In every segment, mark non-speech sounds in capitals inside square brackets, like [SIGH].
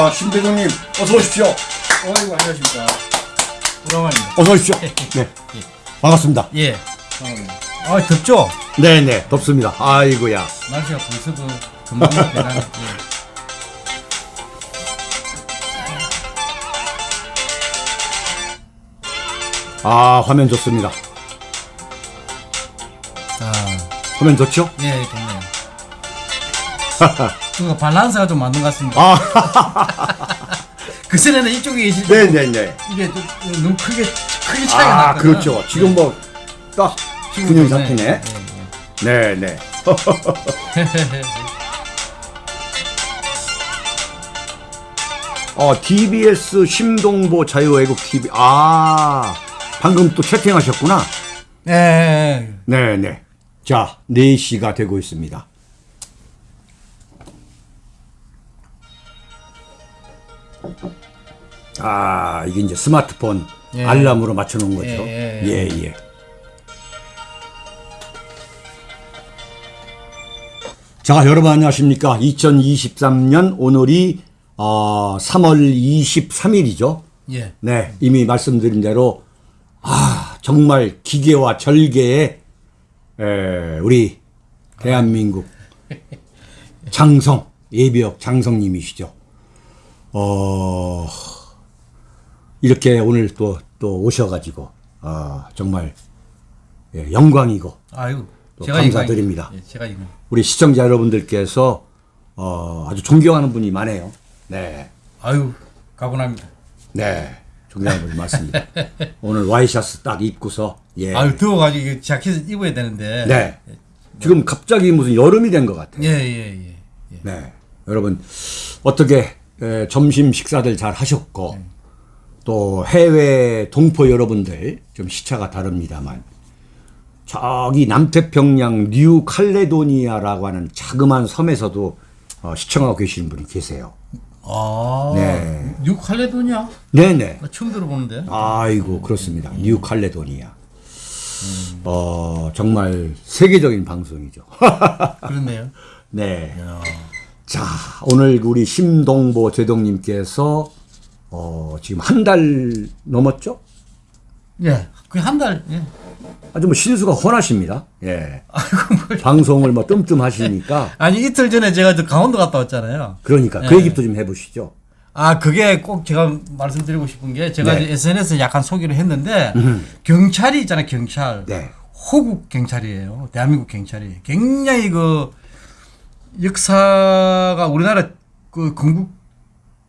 자, 신대장님, 어서 오십시오. 어이구 안녕하십니까 오라만입니다 어서 오십시오. 네. 반갑습니다. 예 아 덥죠? 네네, 덥습니다. 아이고야. 날씨가 벌써 그 금방 변하네 예. 아, 화면 좋습니다. 아, 화면 좋죠? 예, 좋네요. [LAUGHS] 그 밸런스가 좀 맞는 것 같습니다. 아, [LAUGHS] 그 전에는 이쪽에 계실 때 네네네. 이게 또 너무 크게 크게 차이가 아, 났거든요. 그렇죠. 지금 뭐, 딱, 균형 잡히네. 예, 네네. [LAUGHS] 어, DBS 심동보 자유애국 TV. 아, 방금 또 채팅하셨구나. 예. 예. 네네. 자, 4시가 되고 있습니다. 아, 이게 이제 스마트폰 예. 알람으로 맞춰놓은 거죠. 예, 예, 예. 예. 자, 여러분 안녕하십니까. 2023년 오늘이 어, 3월 23일이죠. 예. 네, 이미 말씀드린 대로 아 정말 기계와 절개의 에, 우리 대한민국 [LAUGHS] 장성 예비역 장성님이시죠. 어 이렇게 오늘 또 또 오셔가지고 아 정말 예, 영광이고 아유. 감사드립니다. 예. 우리 시청자 여러분들께서 어, 아주 존경하는 분이 많아요. 네. 아유, 과분합니다. 네. 존경하는 분이 많습니다. [LAUGHS] 오늘 와이셔츠 딱 입고서 예. 아유, 더워가지고 자켓 입어야 되는데. 네. 지금 갑자기 무슨 여름이 된 것 같아요. 예, 예, 예. 예. 네. 여러분 어떻게 에, 점심 식사들 잘 하셨고 네. 또 해외 동포 여러분들 좀 시차가 다릅니다만 저기 남태평양 뉴 칼레도니아라고 하는 자그마한 섬에서도 어, 시청하고 계시는 분이 계세요. 아. 네. 뉴 칼레도니아? 네네. 나 처음 들어보는데. 아이고 그렇습니다. 뉴 칼레도니아. 어 정말 세계적인 방송이죠. [LAUGHS] 그렇네요. 네. 자 오늘 우리 심동보 제독님께서 어, 지금 한 달 넘었죠? 예. 거의 한 달, 예. 아주 뭐 신수가 훤하십니다. 예. 방송을 뭐 뜸뜸하시니까 [LAUGHS] 아니, 이틀 전에 제가 저 강원도 갔다 왔잖아요. 그러니까 그 예. 얘기도 좀 해보시죠. 아, 그게 꼭 제가 말씀드리고 싶은 게 제가 네. SNS에 약간 소개를 했는데 경찰이 있잖아요, 경찰. 네. 호국 경찰이에요. 대한민국 경찰이. 굉장히 그 역사가 우리나라 그 건국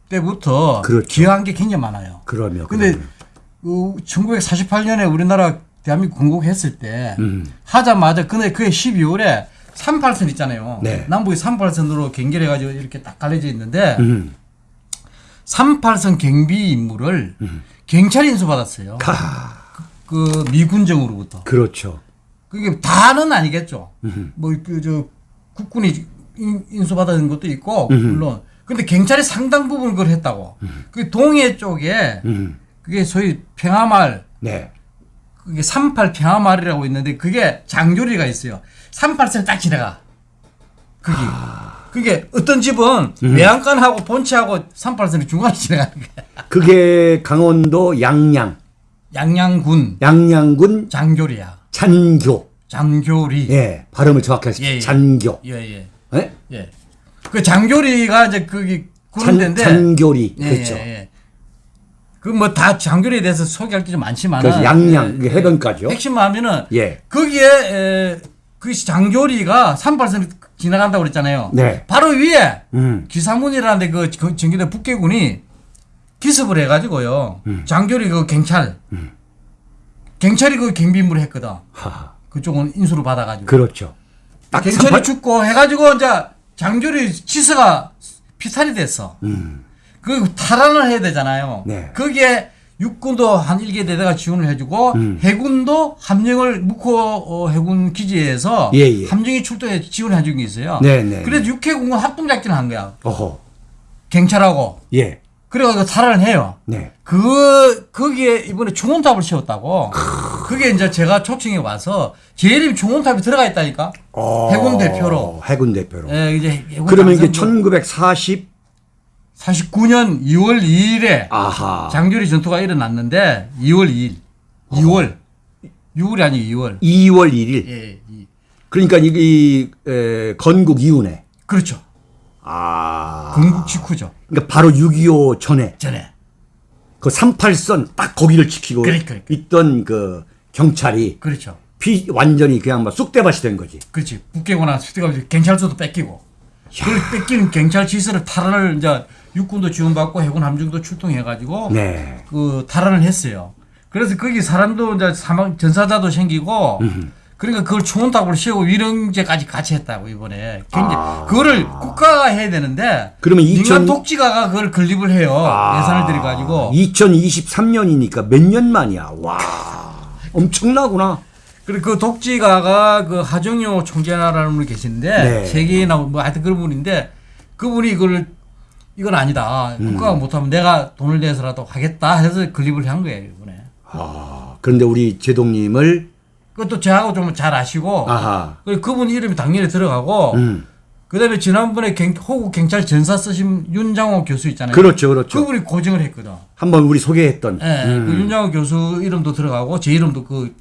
때부터 그렇죠. 기여한 게 굉장히 많아요. 근데 그러면. 그 1948년에 우리나라 대한민국 건국했을 때 음. 하자마자 근데 그해 12월에 38선 있잖아요. 네. 남북이 38선으로 경계해 가지고 이렇게 딱 갈려져 있는데 음. 38선 경비 임무를 경찰이 인수받았어요. 가. 그 미군정으로부터. 그렇죠. 그게 다는 아니겠죠. 뭐그 저 국군이 인- 인수받은 것도 있고 물론. 근데 경찰이 상당 부분 그걸 했다고. 그 동해 쪽에 음. 그게 소위 평화말 네. 그게 38 평화말이라고 있는데 그게 장교리가 있어요. 38선 딱 지나가. 그게. 그게 어떤 집은 외양간하고 본체하고 38선이 중간에 지나가는 거야. 그게 강원도 양양, 양양군 양양군 장교리야. 잔교. 장교리. 예, 발음을 정확히 하십시오. 예, 예. 잔교. 예, 예. 예? 예. 그 장교리가 이제 거기 잔, 군대인데 잔교리. 예, 그렇죠. 예, 예. 그 뭐 다 장교리에 대해서 소개할 게 좀 많지만 그래서 양양, 해변가죠. 핵심만 하면은 예. 거기에 에, 그 장교리가 38선 지나간다고 그랬잖아요. 네. 바로 위에 음. 기사문이라는데 그 저- 전기도 북계군이 기습을 해가지고요. 음. 장교리 그 경찰 경찰이 그 경비임무를 했거든. 하하. 그쪽은 인수를 받아가지고. 그렇죠. 38 죽고 해가지고 이제 장교리 치서가 피살이 됐어. 음. 그 탈환을 해야 되잖아요. 네. 거기에 육군도 한 일개 대대가 지원을 해주고 음. 해군도 함정을 묵호 어, 해군 기지에서 예, 예. 함정이 출동해 지원해 준게 있어요. 네, 네, 그래서 육해공군 합동 작전을 한 거야. 어허. 경찰하고. 예. 그래가지고 탈환을 해요. 네. 그 거기에 이번에 중원탑을 세웠다고. 그게 이제 제가 초청해 와서 제 이름이 중원탑에 들어가 있다니까. 어, 해군 대표로. 해군 대표로. 예, 이제 해군 그러면 이게 당선도 1940 49년 2월 2일에 아하. 장교리 전투가 일어났는데 2월 2일. 2월. 6월이 아니고 2월. 2월 1일. 예, 이- 그러니까 이게 이 에, 건국 이후네. 그렇죠. 아. 건국 직후죠. 그러니까 바로 6.25 전에 전에. 그 38선 딱 거기를 지키고 그러니까, 그러니까. 있던 그 경찰이 그렇죠. 피 완전히 그냥 막 쑥대밭이 된 거지. 그렇지. 북계거나 수대가 경찰서도 뺏기고. 그걸 뺏기는 경찰 지시를 탈환을 이제 육군도 지원받고 해군 함정도 출동해가지고 네. 그 탈환을 했어요. 그래서 거기 사람도 이제 사망 전사자도 생기고 그러니까 그걸 초원탑을 세우고 위령제까지 같이 했다고 이번에 굉장히 아. 그거를 국가가 해야 되는데 그러면 민간 2000 독지가가 그걸 건립을 해요 아. 예산을 들여 가지고 2023년이니까 몇 년 만이야. 와. 엄청나구나. 그리고 그 독지가가 그 하정효 총재라는 분이 계시는데 네. 세계나 뭐 하여튼 그런 분인데 그분이 이걸 이건 아니다 음. 국가가 못하면 내가 돈을 내서라도 하겠다 해서 건립을 한 거예요 이번에 아. 그런데 우리 제동님을 그것도 저하고 좀 잘 아시고 아하. 그리고 그분 이름이 당연히 들어가고 음. 그다음에 지난번에 경, 호국 경찰 전사 쓰신 윤장호 교수 있잖아요. 그렇죠, 그렇죠. 그분이 고증을 했거든. 한번 우리 소개했던. 예, 음. 그 윤장호 교수 이름도 들어가고 제 이름도 그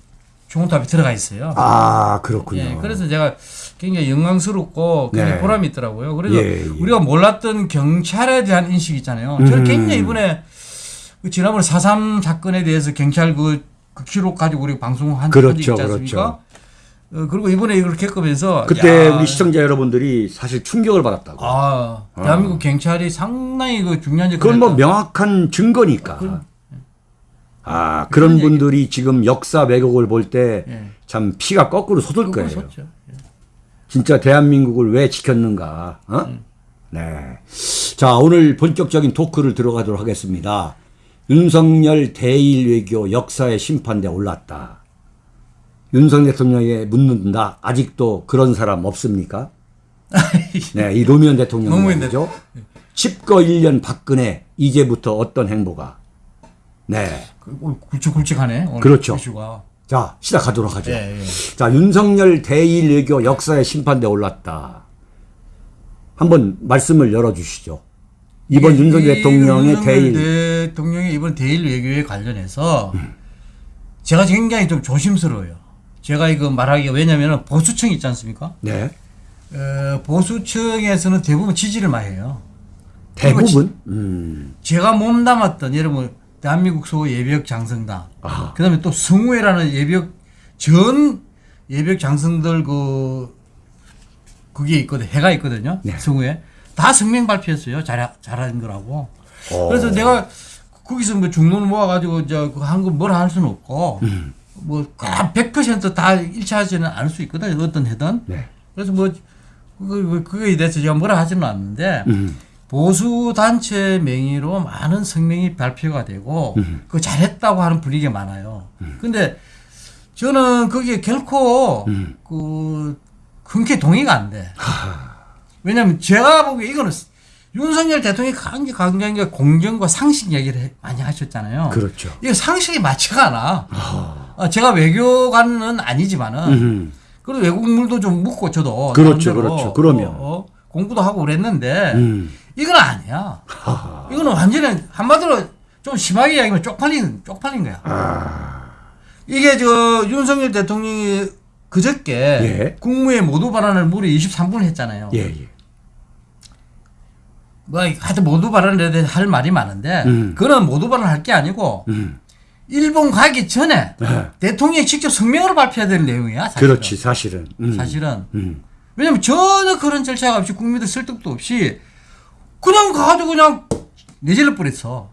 종탑에 들어가 있어요. 아, 그렇군요. 예, 그래서 제가 굉장히 영광스럽고 굉장히 네. 보람이 있더라고요. 그래서 예, 예. 우리가 몰랐던 경찰에 대한 인식 있잖아요. 음. 저는 굉장히 이번에 그 지난번에 4.3 사건에 대해서 경찰 그, 그 기록 가지고 우리 방송한 그렇죠, 적이 있지 않습니까? 그렇죠. 어, 그리고 이번에 이걸 겪으면서 그때 야, 우리 시청자 여러분들이 사실 충격을 받았다고. 아, 대한민국 경찰이 상당히 그 중요한 그건 뭐. 명확한 증거니까. 아, 그런 분들이 지금 역사 왜곡을 볼때 예. 참 피가 거꾸로 솟을 거예요. 섰죠. 진짜 대한민국을 왜 지켰는가? 어? 음. 네. 자, 오늘 본격적인 토크를 들어가도록 하겠습니다. 윤석열 대일 외교 역사의 심판대 올랐다. 윤석 대통령에게 묻는다. 아직도 그런 사람 없습니까? 네, 이 노무현 대통령 노무현 말이죠. 칩거 1년 박근혜 이제부터 어떤 행보가? 네. 그 오늘 굵직굵직하네. 그렇죠. 이슈가. 자, 시작하도록 하죠. 예, 예. 자, 윤석열 대일 외교 역사의 심판대 올랐다. 한번 말씀을 열어주시죠. 이번 윤석열 대통령의 윤석열 대일. 대통령의 이번 대일 외교에 관련해서 제가 굉장히 좀 조심스러워요. 제가 이거 말하기가 왜냐면은 보수층 있지 않습니까? 네. 어, 보수층에서는 대부분 지지를 많이 해요. 대부분. 음. 제가 몸담았던 여러분 대한민국 소 예비역 장성당 아하. 그다음에 또 성우회라는 예비역 전 예비역 장성들 그 그게 있거든 해가 있거든요 네. 성우회 다 성명 발표했어요 잘 잘한 거라고 어. 그래서 내가 거기서 뭐 중론 모아가지고 저한거 뭐라 할 수는 없고 음. 뭐100%다 일치하지는 않을 수 있거든 어떤 해든 네. 그래서 뭐 그거 그거에 대해서 제가 뭐라 하지는 않는데 음. 보수 단체 명의로 많은 성명이 발표가 되고 음. 그 잘했다고 하는 분위기가 많아요. 근데 저는 그게 결코 음. 그 흔쾌히 동의가 안 돼. [LAUGHS] 왜냐면 제가 보기에 이거는 윤석열 대통령이 강기 강경하게 공정과 상식 얘기를 해- 많이 하셨잖아요. 그렇죠. 이거 상식이 맞지가 않아. 어, 제가 외교관은 아니지만은 음. 그리고 외국물도 좀 묻고 저도 그렇죠, 그렇죠. 그러면. 어, 어, 공부도 하고 그랬는데 음. 이건 아니야. 이거는 완전히 한마디로 좀 심하게 이야기하면 쪽팔린 쪽팔린 거야. 아. 이게 저 윤석열 대통령이 그저께 예. 국무회 모두 발언을 무려 23분 했잖아요. 예, 예. 뭐 하여튼 모두 발언에 대해 할 말이 많은데 음. 그는 모두 발언 할 게 아니고 음. 일본 가기 전에 네. 대통령이 직접 성명으로 발표해야 되는 내용이야. 사실은. 그렇지, 사실은. 음. 사실은. 음. 왜냐면 전혀 그런 절차가 없이 국민들 설득도 없이 그냥 가가지고 그냥 내질러 버렸어.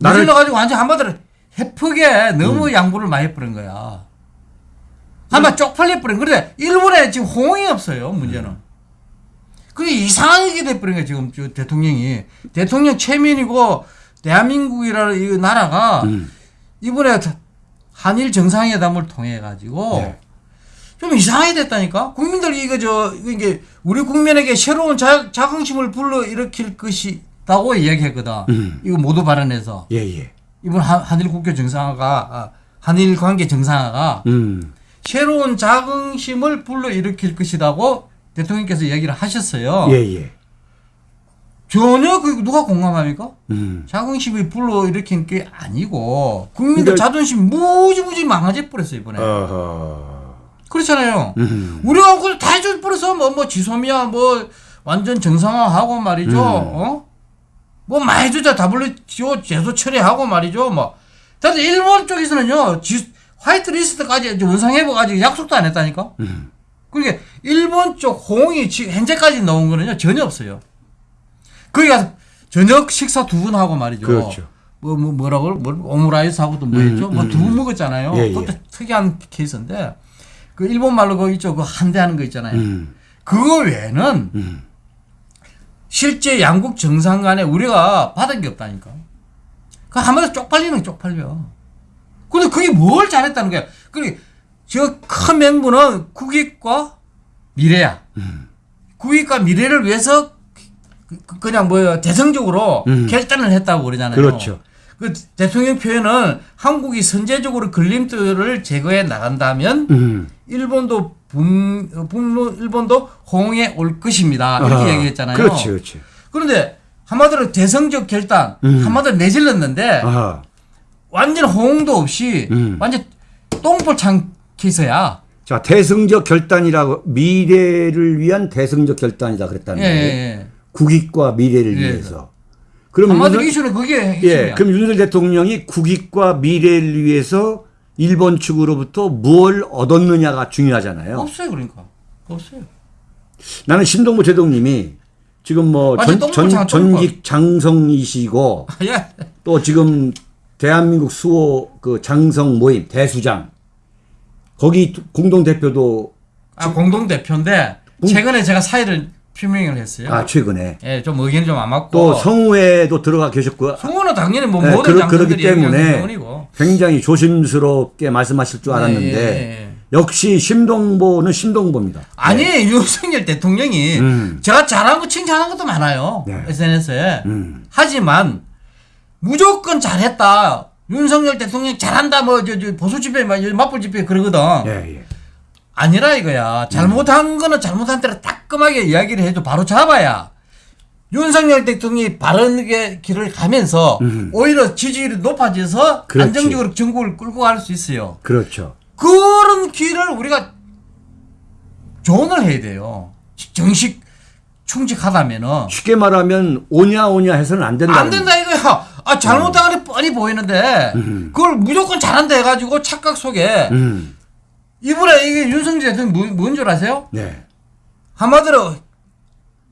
나를- 내질러 가지고 완전 한마디로 해프게 음. 너무 양보를 많이 해버린 거야. 한마 쪽팔려 버린. 그런데 일본에 지금 호응이 없어요. 문제는. 그게 이상하게 돼버린 거야 지금 저 대통령이 대통령 체면이고 대한민국이라는 이 나라가 음. 이번에 한일 정상회담을 통해 가지고 네. 좀 이상하게 됐다니까. 국민들 이거 저 이게 우리 국민에게 새로운 자, 자긍심을 불러 일으킬 것이다고 이야기했거든. 음. 이거 모두 발언해서 예, 예. 이번 한- 한일 국교 정상화가 아, 한일 관계 정상화가 음. 새로운 자긍심을 불러 일으킬 것이라고 대통령께서 얘기를 하셨어요. 예, 예. 전혀 그 누가 공감합니까? 음. 자긍심이 불러 일으킨 게 아니고 국민들 근데- 자존심 무지무지 망가져 버렸어 이번에. 어허. 그렇잖아요. 음. 우리가 그걸 다 해줄 뻔해서 뭐, 뭐 지소미아 뭐 완전 정상화하고 말이죠. 음. 어? 뭐 많이 주자 WTO 제소 처리하고 말이죠. 뭐. 근데 일본 쪽에서는요. 지, 화이트 리스트까지 이제 원상회복까지 약속도 안 했다니까. 음. 그러니까 일본 쪽 호응이 지금 현재까지 나온 거는요. 전혀 없어요. 거기 가서 저녁 식사 두 분 하고 말이죠. 그렇죠. 뭐, 뭐 뭐라고 뭐 오므라이스 하고도 뭐 음, 했죠. 뭐 음, 두분 음. 먹었잖아요. 예, 그것도 예. 특이한 케이스인데 그 일본 말로 그 있죠. 그 한대 하는 거 있잖아요. 음. 그거 외에는 음. 실제 양국 정상 간에 우리가 받은 게 없다니까. 그 한마디로 쪽팔리는 게 쪽팔려. 근데 그게 뭘 잘했다는 거야. 그리고 저큰 맹부는 국익과 미래야. 국익과 미래를 위해서 그- 그냥 뭐 대성적으로 음. 결단을 했다고 그러잖아요. 그렇죠. 그 대통령 표현은 한국이 선제적으로 걸림돌을 제거해 나간다면 음. 일본도 북, 어, 북로 일본도 호응에 올 것입니다. 이렇게 아, 얘기했잖아요. 그렇지, 그렇지. 그런데 한마디로 대성적 결단, 음. 한마디로 내질렀는데 아하. 완전 호응도 없이 음. 완전 똥볼창 케이스야. 자, 대승적 결단이라고 미래를 위한 대승적 결단이다 그랬다는 예, 거예요. 예, 예. 국익과 미래를 예. 위해서. 그럼 윤석- 이슈는 그게 예, 핵심이야. 그럼 윤석열 대통령이 국익과 미래를 위해서 일본 측으로부터 무엇을 얻었느냐가 중요하잖아요. 없어요, 그러니까. 없어요. 나는 신동보 제동님이 지금 뭐 완전 전, 전, 장- 전직 장성이시고 [LAUGHS] 예. 또 지금 대한민국 수호 그 장성 모임 대수장 거기 공동 대표도 아, 공동 대표인데 최근에 제가 사의를 표명을 했어요. 아 최근에 예, 좀 의견이 좀 안 맞고. 또 성우회도 들어가 계셨고 성우는 당연히 뭐 네, 모든 그러- 그렇기 때문에. 굉장히 조심스럽게 말씀하실 줄 알았는데 예, 예, 예. 역시 심동보는 심동보입니다. 아니 [LAUGHS] 윤석열 대통령이 음. 제가 잘한 거 칭찬한 것도 많아요 네. SNS에 음. 하지만 무조건 잘했다 윤석열 대통령 잘한다 뭐 저 저 보수 집회 막 맞불 집회 그러거든 예, 예. 아니라 이거야 잘못한 거는 잘못한 대로 따끔하게 이야기를 해도 바로 잡아야 윤석열 대통령이 바른 길을 가면서 오히려 지지율이 높아져서 음. 그렇지. 안정적으로 정국을 끌고 갈 수 있어요. 그렇죠. 그런 길을 우리가 조언을 해야 돼요. 정식 충직하다면은 쉽게 말하면 오냐 오냐 해서는 안 된다. 안 된다 이거야. 아 잘못한 게 뻔히 보이는데 그걸 무조건 잘한다 해가지고 착각 속에 음. 이번에 이게 윤석열 대통령 뭔줄 아세요? 네. 한마디로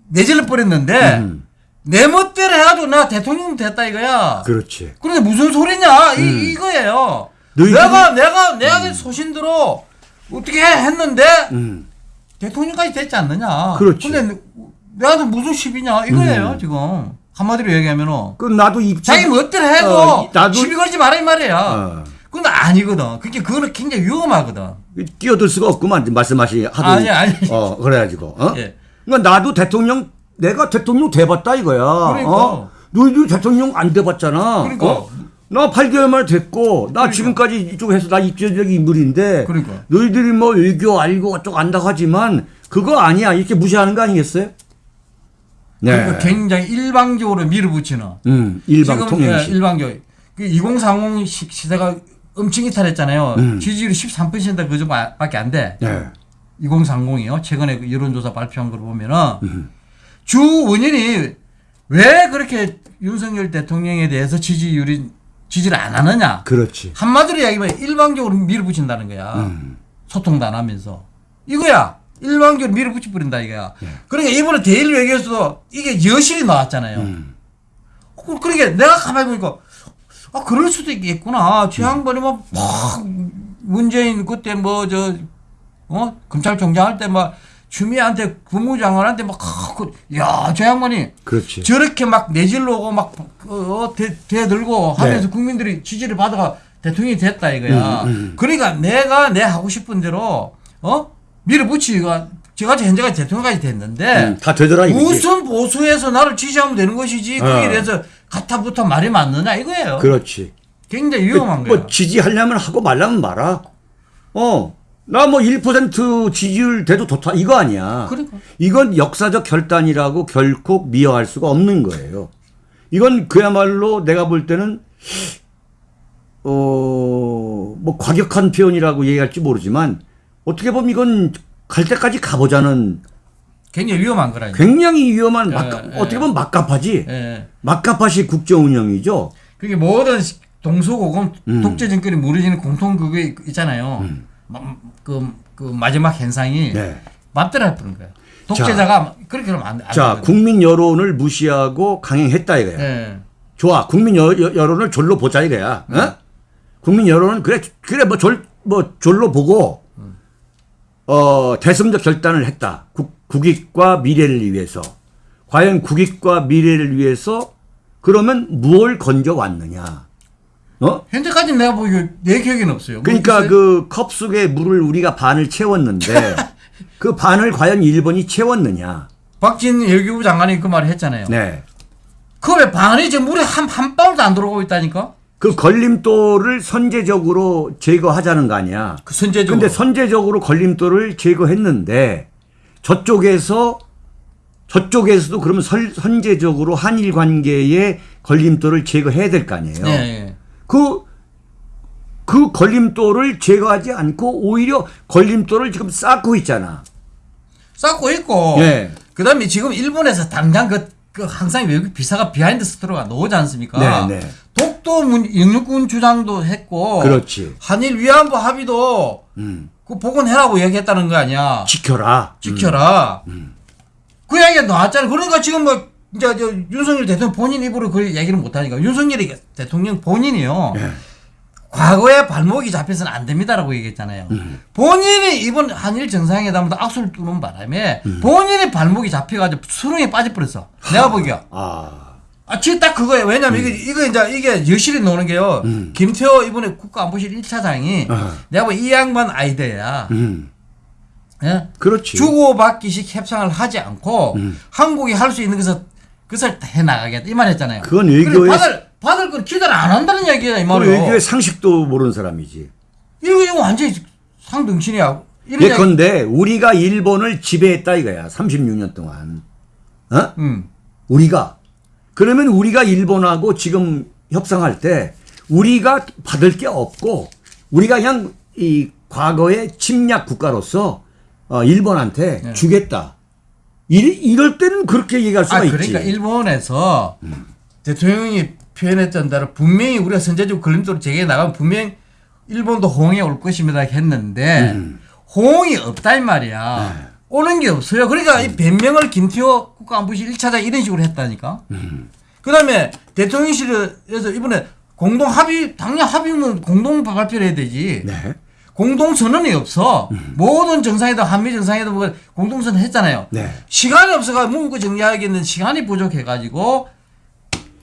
내질러 버렸는데 음. 내 멋대로 해가지고 나 대통령 됐다 이거야. 그렇지. 그런데 무슨 소리냐 이, 이거예요. 음. 너희들이- 내가 내가 내가 소신대로 어떻게 해 했는데 음. 대통령까지 됐지 않느냐. 그렇지. 음. 근데 내가 무슨 시비냐 이거예요 지금 한마디로 얘기하면은 그 나도 입 자기 멋대로 해도 어, 나도- 시비 걸지 말아 이 말이야. 어. 근데 아니거든. 그게 그거는 굉장히 위험하거든. 끼어들 수가 없구만 말씀하시 하더니 아니, 아니. 어 그래가지고 어? 예. 그러니까 나도 대통령 내가 대통령 돼봤다 이거야. 그러니까. 어? 너희도 대통령 안 돼봤잖아. 그러니까. 어? 나 8개월 만에 됐고 나 지금까지 이쪽에서 나 입지적 인물인데 그러니까. 너희들이 뭐 외교 알고 어쩌고 안다고 하지만 그거 아니야 이렇게 무시하는 거 아니겠어요? 네. 그러니까 굉장히 일방적으로 밀어붙이는. 음, 일방 지금 통행식. 예, 일방적. 그2030 시- 시대가 엄청 이탈했잖아요. 음. 지지율이 13% 그정도밖에 안 돼. 네. 2030이요. 최근에 그 여론조사 발표한 걸 보면은 음. 주 원인이 왜 그렇게 윤석열 대통령에 대해서 지지율이 지지를 안 하느냐. 그렇지. 한마디로 이야기하면 일방적으로 밀어붙인다는 거야. 음. 소통도 안 하면서. 이거야. 일방적으로 밀어붙여 버린다 이거야. 예. 그러니까 이번에 대일 외교에서도 이게 여실히 나왔잖아요. 음. 그- 그러니까 내가 가만히 보니까 아 그럴 수도 있겠구나. 최 양반이 뭐막 문재인 그때 뭐 저 어 검찰총장 할 때막 추미애한테 국무장관한테 막야저 양반이 그렇지. 저렇게 막 내질러고 막 어, 대, 대들고 하면서 네. 국민들이 지지를 받아가 대통령이 됐다 이거야. 음, 음. 그러니까 내가 내 하고 싶은 대로 어 밀어붙이가 저같이 현재까지 대통령까지 됐는데 음, 다 되더라 이거지. 무슨 보수에서 나를 지지하면 되는 것이지 거기에 어. 대해서 가타부터 말이 맞느냐 이거예요. 그렇지. 굉장히 위험한 뭐 거예요. 지지하려면 하고 말라면 말아. 어. 나 뭐 1% 지지율 돼도 좋다. 이거 아니야. 그러니까. 이건 역사적 결단이라고 결코 미화할 수가 없는 거예요. 이건 그야말로 내가 볼 때는 어, 뭐 과격한 표현이라고 얘기할지 모르지만 어떻게 보면 이건 갈 때까지 가보자는 굉장히 위험한 거라니까. 굉장히 위험한 막, 예, 어떻게 예. 보면 막가파지. 예. 막가파식 국정 운영이죠. 그게 모든 시- 동서고금 음. 독재 정권이 무너지는 공통 그게 있잖아요. 마- 그, 그 마지막 현상이 네. 맞더라 그런 거예요. 독재자가 그렇게 하면 안, 안 자, 되거든. 국민 여론을 무시하고 강행했다 이거야. 예. 좋아. 국민 여, 여, 여론을 졸로 보자 이거야. 어? 국민 여론은 그래 그래 뭐 졸뭐 졸로 보고 어 대승적 결단을 했다. 국, 국익과 미래를 위해서. 과연 국익과 미래를 위해서 그러면 무엇을 건져 왔느냐? 어? 현재까지 내가 보기에 내 기억에는 없어요. 그러니까 뭐그컵 속에 물을 우리가 반을 채웠는데 [LAUGHS] 그 반을 과연 일본이 채웠느냐? 박진 외교부 장관이 그 말을 했잖아요. 네. 컵에 반이 지금 물에 한, 한 방울도 안 들어오고 있다니까? 그 걸림돌을 선제적으로 제거하자는 거 아니야. 그 선제적으로. 근데 선제적으로 걸림돌을 제거했는데 저쪽에서 저쪽에서도 그러면 설- 선제적으로 한일 관계에 걸림돌을 제거해야 될 거 아니에요. 예, 예. 그, 그 걸림돌을 제거하지 않고 오히려 걸림돌을 지금 쌓고 있잖아. 쌓고 있고. 예. 그 다음에 지금 일본에서 당장 그, 그 항상 외국 비사가 비하인드 스토리가 나오지 않습니까? 네, 네. 독도 문, 영유권 주장도 했고. 그렇지. 한일 위안부 합의도 음. 그 복원해라고 얘기했다는 거 아니야. 지켜라. 지켜라. 음. 그 이야기가 나왔잖아. 그러니까 지금 뭐 이제 저 윤석열 대통령 본인 입으로 그 얘기를 못 하니까 윤석열이 대통령 본인이요. 예. 과거에 발목이 잡혀서는 안 됩니다라고 얘기했잖아요. 음. 본인이 이번 한일 정상회담도 악수를 두는 바람에 음. 본인이 발목이 잡혀가지고 수렁에 빠져버렸어. 내가 보기야. 아. 아, 진짜 딱 그거예요. 왜냐면 이게, 이거 이제 이게 여실히 노는 게요. 음. 김태호 이번에 국가안보실 1차장이 어. 내가 보기 이 양반 아이디어야. 음. 예? 그렇지. 주고받기식 협상을 하지 않고 음. 한국이 할 수 있는 것을 그것을 해 나가겠다 이 말 했잖아요. 그건 외교의 받을 받을 건 기대를 안 한다는 얘기야 이그 말이요. 외교의 상식도 모르는 사람이지. 이거 이거 완전히 상등신이야. 예컨대 우리가 일본을 지배했다 이거야. 36년 동안. 어? 음. 우리가 그러면 우리가 일본하고 지금 협상할 때 우리가 받을 게 없고 우리가 그냥 이 과거의 침략 국가로서 어, 일본한테 네. 주겠다. 이, 이럴 때는 그렇게 얘기할 수가 아, 있지. 그러니까 일본에서 대통령이 표현했던 대로 분명히 우리가 선제적 걸림돌을 제기해 나가면 분명 일본도 호응에 올 것입니다 했는데 음. 호응이 없다 이 말이야. 네. 오는 게 없어요. 그러니까 이 변명을 김태호 국가안보실 1차장 이런 식으로 했다니까. 그다음에 대통령실에서 이번에 공동 합의 당연 합의면 공동 발표를 해야 되지. 네. 공동 선언이 없어. 모든 정상회담, 한미 정상회담 뭐 공동 선언 했잖아요. 네. 시간이 없어가 문구 정리하기는 시간이 부족해 가지고 공동 선언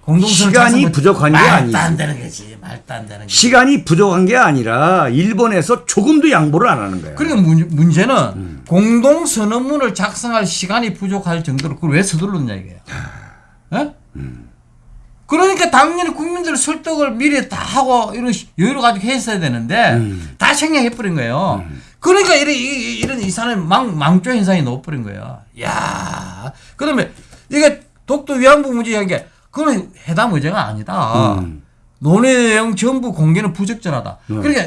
시간이 작성을 부족한 게 말도 아니지. 안 되는 거지. 말도 안 되는 거지. 시간이 부족한 게 아니라 일본에서 조금도 양보를 안 하는 거야. 그러니까 문, 문제는 음. 공동 선언문을 작성할 시간이 부족할 정도로 그걸 왜 서둘렀냐 이게요. 예? 음. 그러니까 당연히 국민들 설득을 미리 다 하고 이런 시- 여유를 가지고 했어야 되는데 음. 다 생략해버린 거예요. 그러니까 이런, 이- 이런 이산의 망, 망조 현상이 넣어버린 거예요. 야 그러면 이게 독도 위안부 문제한 게 그건 회담 의제가 아니다. 음. 논의 내용 전부 공개는 부적절하다. 그러니까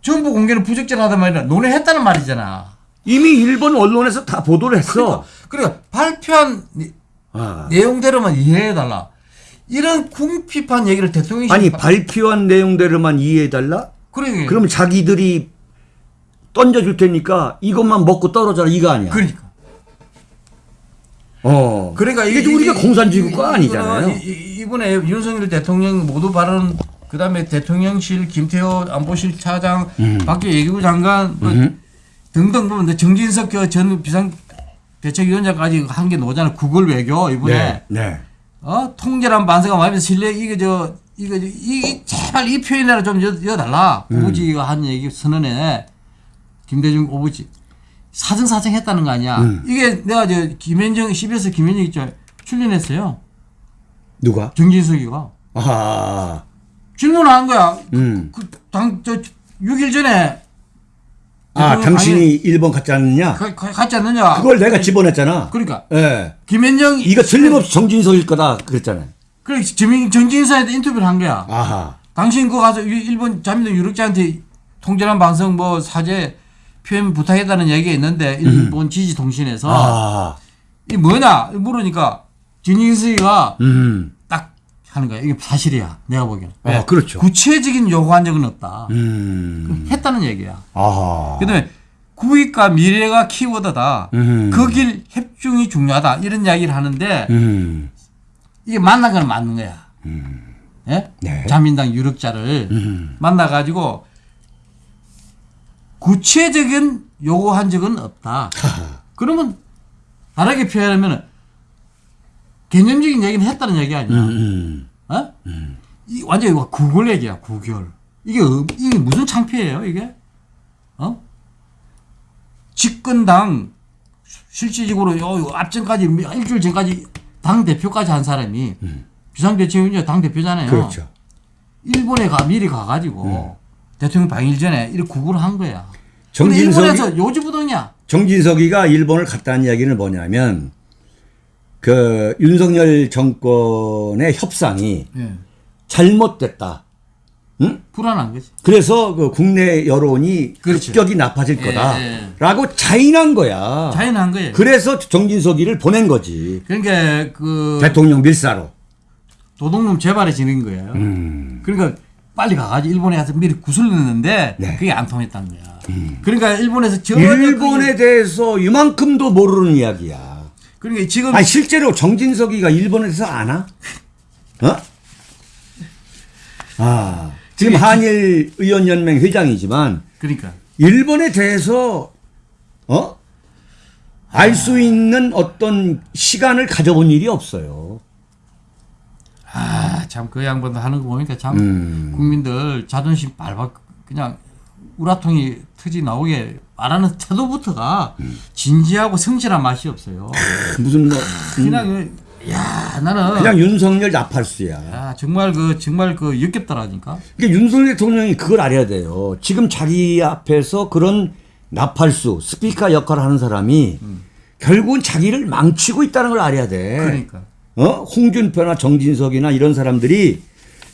전부 공개는 부적절하다 말이야. 논의했다는 말이잖아. 이미 일본 언론에서 다 보도를 했어. 그러니까 발표한 내- 아. 내용대로만 이해해달라. 이런 궁핍한 얘기를 대통령이 아니 발표한 내용대로만 이해해달라? 그러니까 그러면 자기들이 던져줄 테니까 이것만 먹고 떨어져라 이거 아니야. 그러니까 어. 그러니까 이게 이- 우리가 이- 공산주의 이- 국가 이거는 아니잖아요. 이- 이- 이번에 윤석열 대통령 모두 발언 그다음에 대통령실 김태호 안보실 차장 음. 밖에 외교부 장관 뭐 등등 보면 정진석 그전 비상 대책위원장까지 한 게 나오잖아. 구글 외교 이번에 네. 네. 어 통제란 반세가 마음에 신뢰 이게 저 이거 저- 이, 이 제발 이 표현이라 좀 여, 여달라 음. 오부지가 한 얘기 선언에 김대중 오부지 사정사정 했다는 거 아니야 음. 이게 내가 저 김현정 CBS 김현정 있죠 출연했어요 누가? 정진석이가 아. 질문을 한 거야 음. 그 당 저 6일 전에 아, 대통령 당신이 일본 갔지 않느냐? 가, 가, 갔지 않느냐 그걸 내가 집어냈잖아. 그러니까 예. 김현정 이거 틀림없이 정진석일 거다 그랬잖아요. 그래 정- 정진석한테 인터뷰를 한 거야 아하. 당신 그거 가서 유- 일본 자민당 유력자한테 통제란 방송 뭐 사죄 표현 부탁했다는 얘기가 있는데 일본 지지 통신에서 아. 이 뭐냐 물으니까 진인수가 음. 딱 하는 거야. 이게 사실이야. 내가 보기엔. 네. 아, 그렇죠. 구체적인 요구한 적은 없다. 음. 했다는 얘기야. 아하. 그다음에 구익과 미래가 키워드다. 음. 그길 협중이 중요하다. 이런 이야기를 하는데 음. 이게 만난 건 맞는 거야. 예? 네. 자민당 유력자를 음. 만나가지고 구체적인 요구한 적은 없다. [LAUGHS] 그러면 다르게 표현하면 개념적인 얘기는 했다는 얘기 아니야. 음. 어? 이 완전히 이거 구글 얘기야, 구글. 이게, 어- 이게 무슨 창피해요, 이게? 어? 집권당 실질적으로 요, 요 앞전까지 일주일 전까지 당 대표까지 한 사람이 비상대책위원장 당 대표잖아요. 그렇죠. 일본에 가 미리 가가지고 대통령 방일 전에 이렇게 구글을 한 거야. 정진석이 일본에서 요지부동이야. 정진석이가 일본을 갔다는 이야기는 뭐냐면 그 윤석열 정권의 협상이 예. 잘못됐다. 응? 불안한 거지. 그래서 그 국내 여론이 그렇죠. 급격히 나빠질 예, 거다라고 자인한 거야. 자연한 거예요. 그래서 정진석이를 보낸 거지. 그러니까 그 대통령 밀사로. 도둑놈 재발이 지는 거예요. 음. 그러니까 빨리 가가지고 일본에 가서 미리 구슬 넣는데 네. 음. 그게 안 통했다는 거야. 그러니까 일본에서 전혀 일본에 대해서 이만큼도 모르는 이야기야. 그러니까 지금 아니 실제로 정진석이가 일본에서 아나? 어? 아 지금 그게 한일 의원 연맹 회장이지만 그러니까 일본에 대해서 어? 알수 있는 어떤 시간을 가져본 일이 없어요. 아 참 그 양반도 하는 거 보니까 참 음. 국민들 자존심 발박 그냥 우라통이 터지 나오게 말하는 태도부터가 진지하고 성실한 맛이 없어요. 무슨 뭐 그냥 야 나는 그냥 윤석열 나팔수야. 야 정말 그 정말 그 역겹더라니까. 그러니까 윤석열 대통령이 그걸 알아야 돼요. 지금 자기 앞에서 그런 나팔수, 스피커 역할을 하는 사람이 결국은 자기를 망치고 있다는 걸 알아야 돼. 그러니까. 어? 홍준표나 정진석이나 이런 사람들이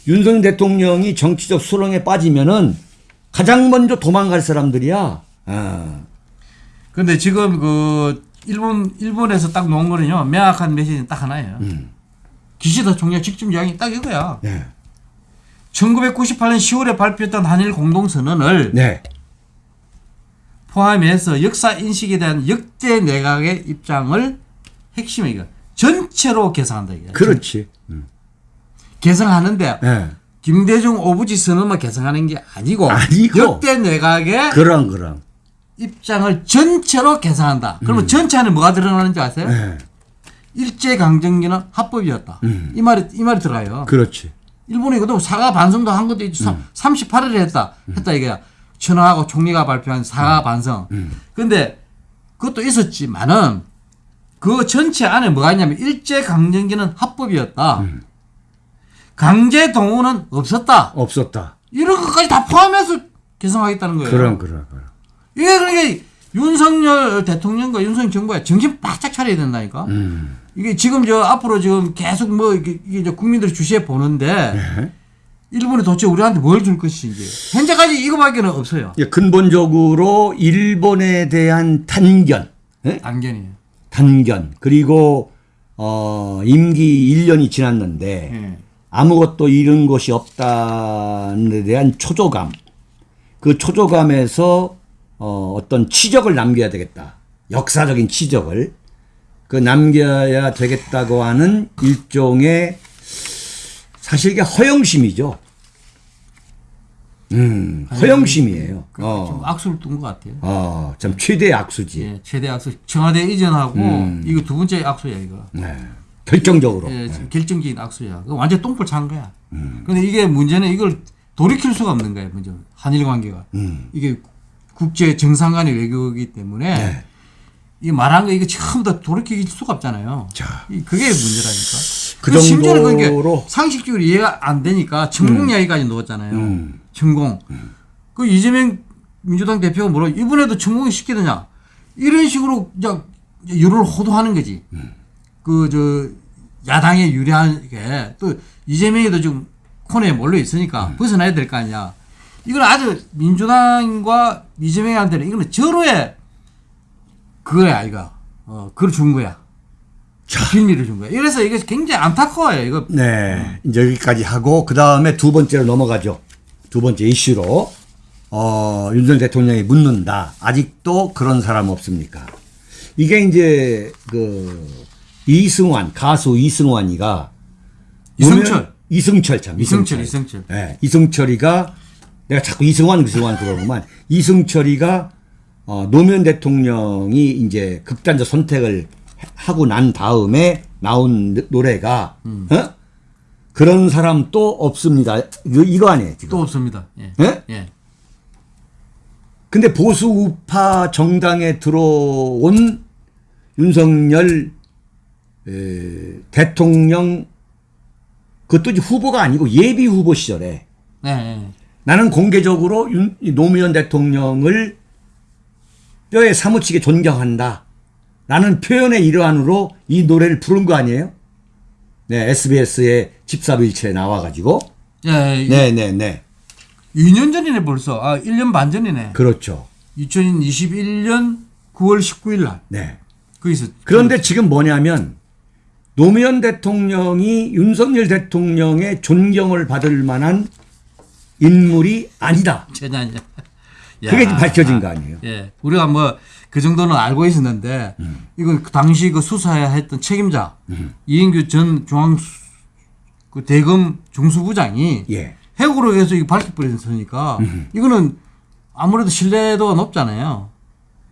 윤석열 대통령이 정치적 수렁에 빠지면은 가장 먼저 도망갈 사람들이야. 아. 근데 지금 그 일본 일본에서 딱 놓은 거는요 명확한 메시지는 딱 하나예요. 음. 기시다 총리 직접 이야기 딱 이거야. 네. 1998년 10월에 발표했던 한일 공동선언을 네. 포함해서 역사 인식에 대한 역대 내각의 입장을 핵심이 이거 전체로 개성한다 이게. 그렇지. 개성하는데 네. 김대중 오부지 선언만 개성하는 게 아니고, 아니고. 역대 내각의 그럼 그럼. 입장을 전체로 개성한다. 그러면 전체 안에 뭐가 들어가는 줄 아세요? 음. 네. 일제 강점기는 합법이었다. 음. 이 말이 이 말이 들어가요. 그렇지. 일본이 그도 사과 반성도 한 것도 있지. 음. 38일에 했다. 했다 이게 천하하고 총리가 발표한 음. 사과 반성. 근데 그것도 있었지만은 그 전체 안에 뭐가 있냐면 일제 강점기는 합법이었다. 음. 강제 동원은 없었다. 없었다. 이런 것까지 다 포함해서 개성하겠다는 거예요. 그럼 그럼 그럼. 이게 그러니까 윤석열 대통령과 윤석열 정부가 정신 바짝 차려야 된다니까. 음. 이게 지금 저 앞으로 지금 계속 뭐 이게, 이게 저 국민들이 주시해 보는데 네. 일본이 도대체 우리한테 뭘 줄 것인지 현재까지 이거밖에는 없어요. 예, 근본적으로 일본에 대한 단견, 예? 안견이에요. 단견 그리고 어, 임기 1년이 지났는데 예. 아무것도 잃은 것이 없다는 데 대한 초조감. 그 초조감에서 어, 어떤 치적을 남겨야 되겠다. 역사적인 치적을 그 남겨야 되겠다고 하는 일종의 사실 이게 허영심이죠. 음, 허영심이에요. 좀 어, 악수를 둔 것 같아요. 어, 참 최대 악수지. 예, 최대 악수 청와대 이전하고 음. 이거 두 번째 악수야 이거. 네. 결정적으로. 예, 결정적인 악수야. 완전 똥볼 찬 거야. 근데 이게 문제는 이걸 돌이킬 수가 없는 거예요. 문제 한일 관계가 음. 이게 국제 정상 간의 외교이기 때문에 네. 이 말한 거 이거 처음 다 돌이킬 수가 없잖아요. 자. 이- 그게 문제라니까. 그 그리고 심지어는 정도로- 그게 상식적으로 이해가 안 되니까 천공 이야기까지 넣었잖아요. 음. 천공. 그 이재명 민주당 대표가 뭐라 이번에도 천공이 시키느냐 이런 식으로 그냥 유를 호도하는 거지. 음. 그저 야당에 유리하게 또 이재명이도 지금 코너에 몰려 있으니까 음. 벗어나야 될 거 아니야. 이건 아주 민주당과 이재명한테는 이거는 절호의 그거야 이거. 어 그걸 준 거야. 빌미를 준 거야. 이래서 이게 굉장히 안타까워요. 이거 네. 이제 여기까지 하고 그 다음에 두 번째로 넘어가죠. 두 번째 이슈로 어, 윤석열 대통령이 묻는다. 아직도 그런 사람 없습니까? 이게 이제 그 이승환 가수 이승환이가 이승철. 이승철 참 이승철, 이승철. 네, 이승철이가 내가 자꾸 이승환 이승환 그러구만. 이승철이가 어, 노무현 대통령이 이제 극단적 선택을 하고 난 다음에 나온 노- 노래가 어? 그런 사람 또 없습니다. 이거, 이거 아니에요 지금. 또 없습니다. 예. 예? 예. 근데 보수 우파 정당에 들어온 윤석열 에, 대통령 그것도 이제 후보가 아니고 예비 후보 시절에 네, 네. 나는 공개적으로 윤, 이 노무현 대통령을 뼈에 사무치게 존경한다. 라는 표현의 일환으로 이 노래를 부른 거 아니에요? 네, SBS의 집사부일체에 나와가지고. 예, 예. 네, 네, 네. 2년 전이네 벌써. 아, 1년 반 전이네. 그렇죠. 2021년 9월 19일 날. 네. 거기서 그런데 지금 뭐냐면 노무현 대통령이 윤석열 대통령의 존경을 받을 만한 인물이 아니다. 제냐냐. 그게 지금 밝혀진 거 아니에요? 예. 우리가 뭐 그 정도는 알고 있었는데 음. 이건 그 당시 그 수사에 했던 책임자 이인규 전 중앙 그 대검 중수부장이 예. 해고로 해서 이거 밝혀버렸으니까 음. 이거는 아무래도 신뢰도가 높잖아요.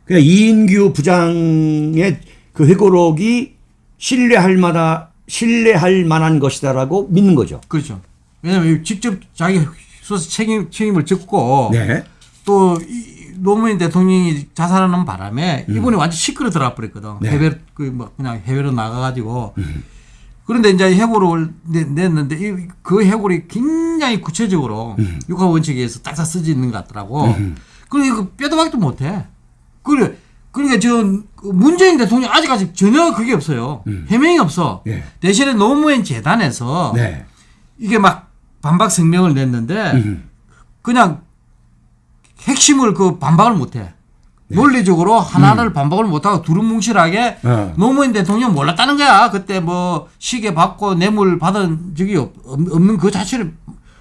그냥 이인규 부장의 그 회고록이 신뢰할 만한 신뢰할 만한 것이다라고 믿는 거죠. 그렇죠. 왜냐하면 직접 자기 수사 책임 책임을 졌고 네. 또 이, 노무현 대통령이 자살하는 바람에 이분이 완전 시끄러 들어 버렸거든. 음. 네. 해외 그뭐 그냥 해외로 나가가지고 음. 그런데 이제 해고를 내- 냈는데 이, 그 해고를 굉장히 구체적으로 음. 육하 원칙에 의해서 딱딱 쓰지 있는 것 같더라고. 그리고 뼈도 박도 못해. 그래 그러니까 지금 그 문재인 대통령 아직까지 전혀 그게 없어요. 해명이 없어. 예. 대신에 노무현 재단에서 네. 이게 막 반박声명을 냈는데 음. 그냥 핵심을 그 반박을 못해. 네. 논리적으로 하나를 반박을 못하고 두루뭉실하게 음. 어. 노무현 대통령 몰랐다는 거야. 그때 뭐 시계 받고 뇌물 받은 적이 없, 없- 없는 그 자체를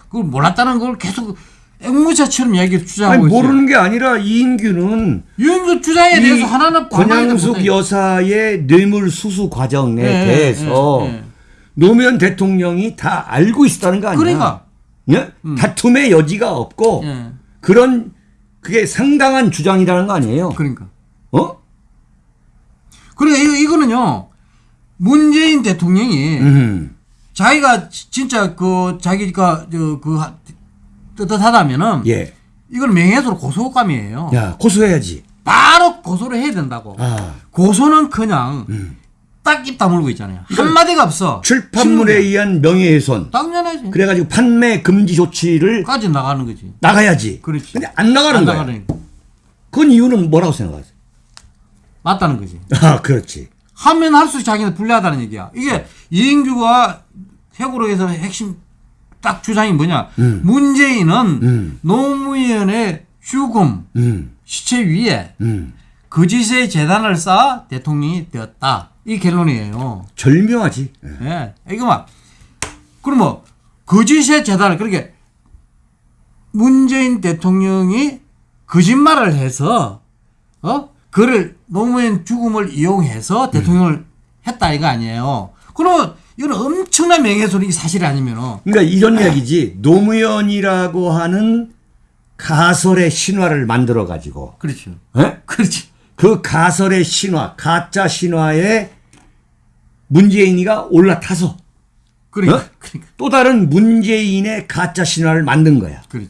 그걸 몰랐다는 걸 계속 앵무새처럼 아니 주장하고 있어요. 모르는 게 아니라 이인규는 유행그 주장에 이 대해서 하나는 권양숙. 여사의 뇌물 수수 과정에 예, 대해서. 노무현 대통령이 다 알고 있었다는 거 아니야? 그러니까. 예? 다툼의 여지가 없고 예. 그런 그게 상당한 주장이라는 거 아니에요? 그러니까. 어? 이거, 이거는요. 문재인 대통령이 음. 자기가 지- 진짜 그 자기가 저그 떳떳하다면은 예. 이건 명예훼손 고소감이에요. 야 고소해야지. 바로 고소를 해야 된다고. 아. 고소는 그냥 딱 입 다물고 있잖아요. 한 마디가 없어. 출판물에 신문에. 의한 명예훼손. 당연하지. 그래가지고 판매 금지 조치를 까지 나가는 거지. 나가야지. 그렇지. 근데 안 나가는 안 거야. 나가는 거. 그건 이유는 뭐라고 생각하세요? 맞다는 거지. 아, 그렇지. 하면 할수록 자기는 불리하다는 얘기야. 이게 이인규가 해고록에서 핵심 딱 주장이 뭐냐. 문재인은 음. 노무현의 죽음, 음, 시체 위에 음. 거짓의 재단을 쌓아 대통령이 되었다. 이 결론이에요. 절묘하지. 예. 예. 이거 막, 그럼 뭐, 거짓의 재단을, 그렇게, 문재인 대통령이 거짓말을 해서, 어? 그를, 노무현 죽음을 이용해서 대통령을 했다, 이거 아니에요. 그러면, 이건 엄청난 명예훼손이 사실이 아니면은, 그러니까 이런 이야기지. 노무현이라고 하는 가설의 신화를 만들어 가지고 그렇죠. 예? 그렇지. 그 가설의 신화, 가짜 신화에 문재인이가 올라타서 그러니까, 어? 그러니까, 또 다른 문재인의 가짜 신화를 만든 거야. 그렇지.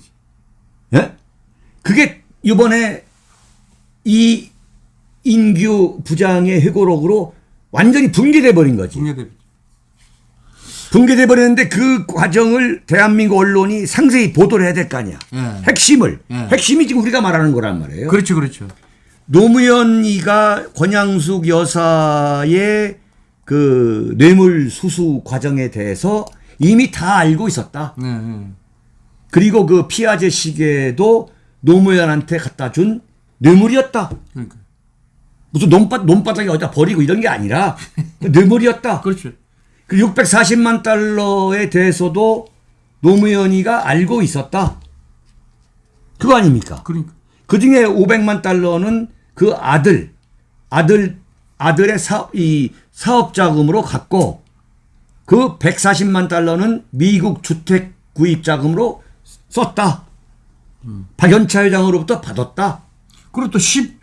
예? 그게 이번에 이 인규 부장의 회고록으로 완전히 붕괴돼 버린 거지. 중요대 붕괴돼 버렸는데 그 과정을 대한민국 언론이 상세히 보도를 해야 될 거 아니야. 예. 핵심을. 예. 핵심이 지금 우리가 말하는 거란 말이에요. 그렇죠, 그렇죠. 노무현이가 권양숙 여사의 그 뇌물 수수 과정에 대해서 이미 다 알고 있었다. 네, 네. 그리고 그 피아제 시계도 노무현한테 갖다 준 뇌물이었다. 그러니까. 무슨 논바, 논바닥에 어디다 버리고 이런 게 아니라 [LAUGHS] 뇌물이었다. 그렇죠. 그 640만 달러에 대해서도 노무현이가 알고 있었다. 그거 아닙니까? 그러니까. 그 중에 500만 달러는 그 아들, 아들, 아들의 사업, 이 사업 자금으로 갖고 그 140만 달러는 미국 주택 구입 자금으로 썼다. 박연차 회장으로부터 받았다. 그리고 또 10,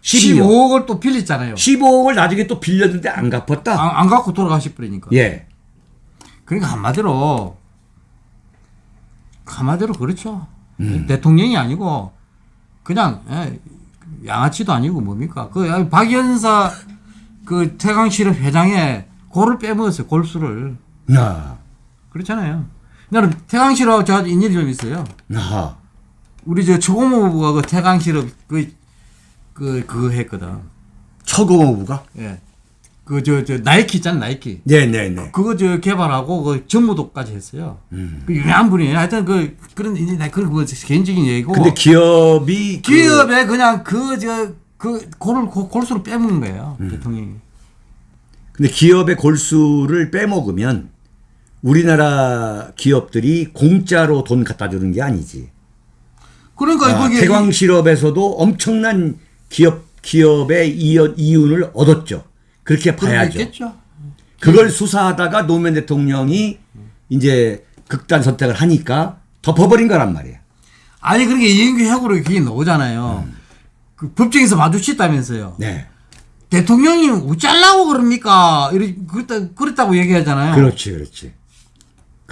12억. 15억을 또 빌렸잖아요. 15억을 나중에 또 빌렸는데 안 갚았다. 안, 안 갖고 돌아가실 버리니까. 예. 그러니까 한마디로 한마디로 그렇죠. 음. 대통령이 아니고 그냥 예, 양아치도 아니고 뭡니까? 그 박연사 그 태강실업 회장의 골을 빼먹었어요. 골수를 야. 그렇잖아요. 나는 태강실업 저 인연이 좀 있어요. 아하. 우리 저 초고모부가 그 태강실업 그, 그, 그거 했거든. 처고모부가? 예. 그, 저, 저, 나이키 있잖아, 나이키. 네네네. 그거 저 개발하고 그 전무도까지 했어요. 음. 그 유명한 분이에요. 하여튼 그 그런 이제 그런 뭐 개인적인 얘기고. 근데 기업이 그- 기업에 그냥 그 저 그 골을 골- 골수로 빼먹는 거예요. 음. 대통령이. 근데 기업의 골수를 빼먹으면 우리나라 기업들이 공짜로 돈 갖다 주는 게 아니지. 그러니까 아, 거기 태광실업에서도 엄청난 기업 기업의 이윤, 이윤을 얻었죠. 그렇게 봐야죠. 그걸 수사하다가 노무현 대통령이 이제 극단 선택을 하니까 덮어버린 거란 말이에요. 아니 그러니까 이인규 해고로 그게 나오잖아요. 그 법정에서 마주쳤다면서요. 네. 대통령이 어쩌려고 그럽니까? 이렇게 그랬다, 그랬다고 얘기하잖아요. 그렇지, 그렇지.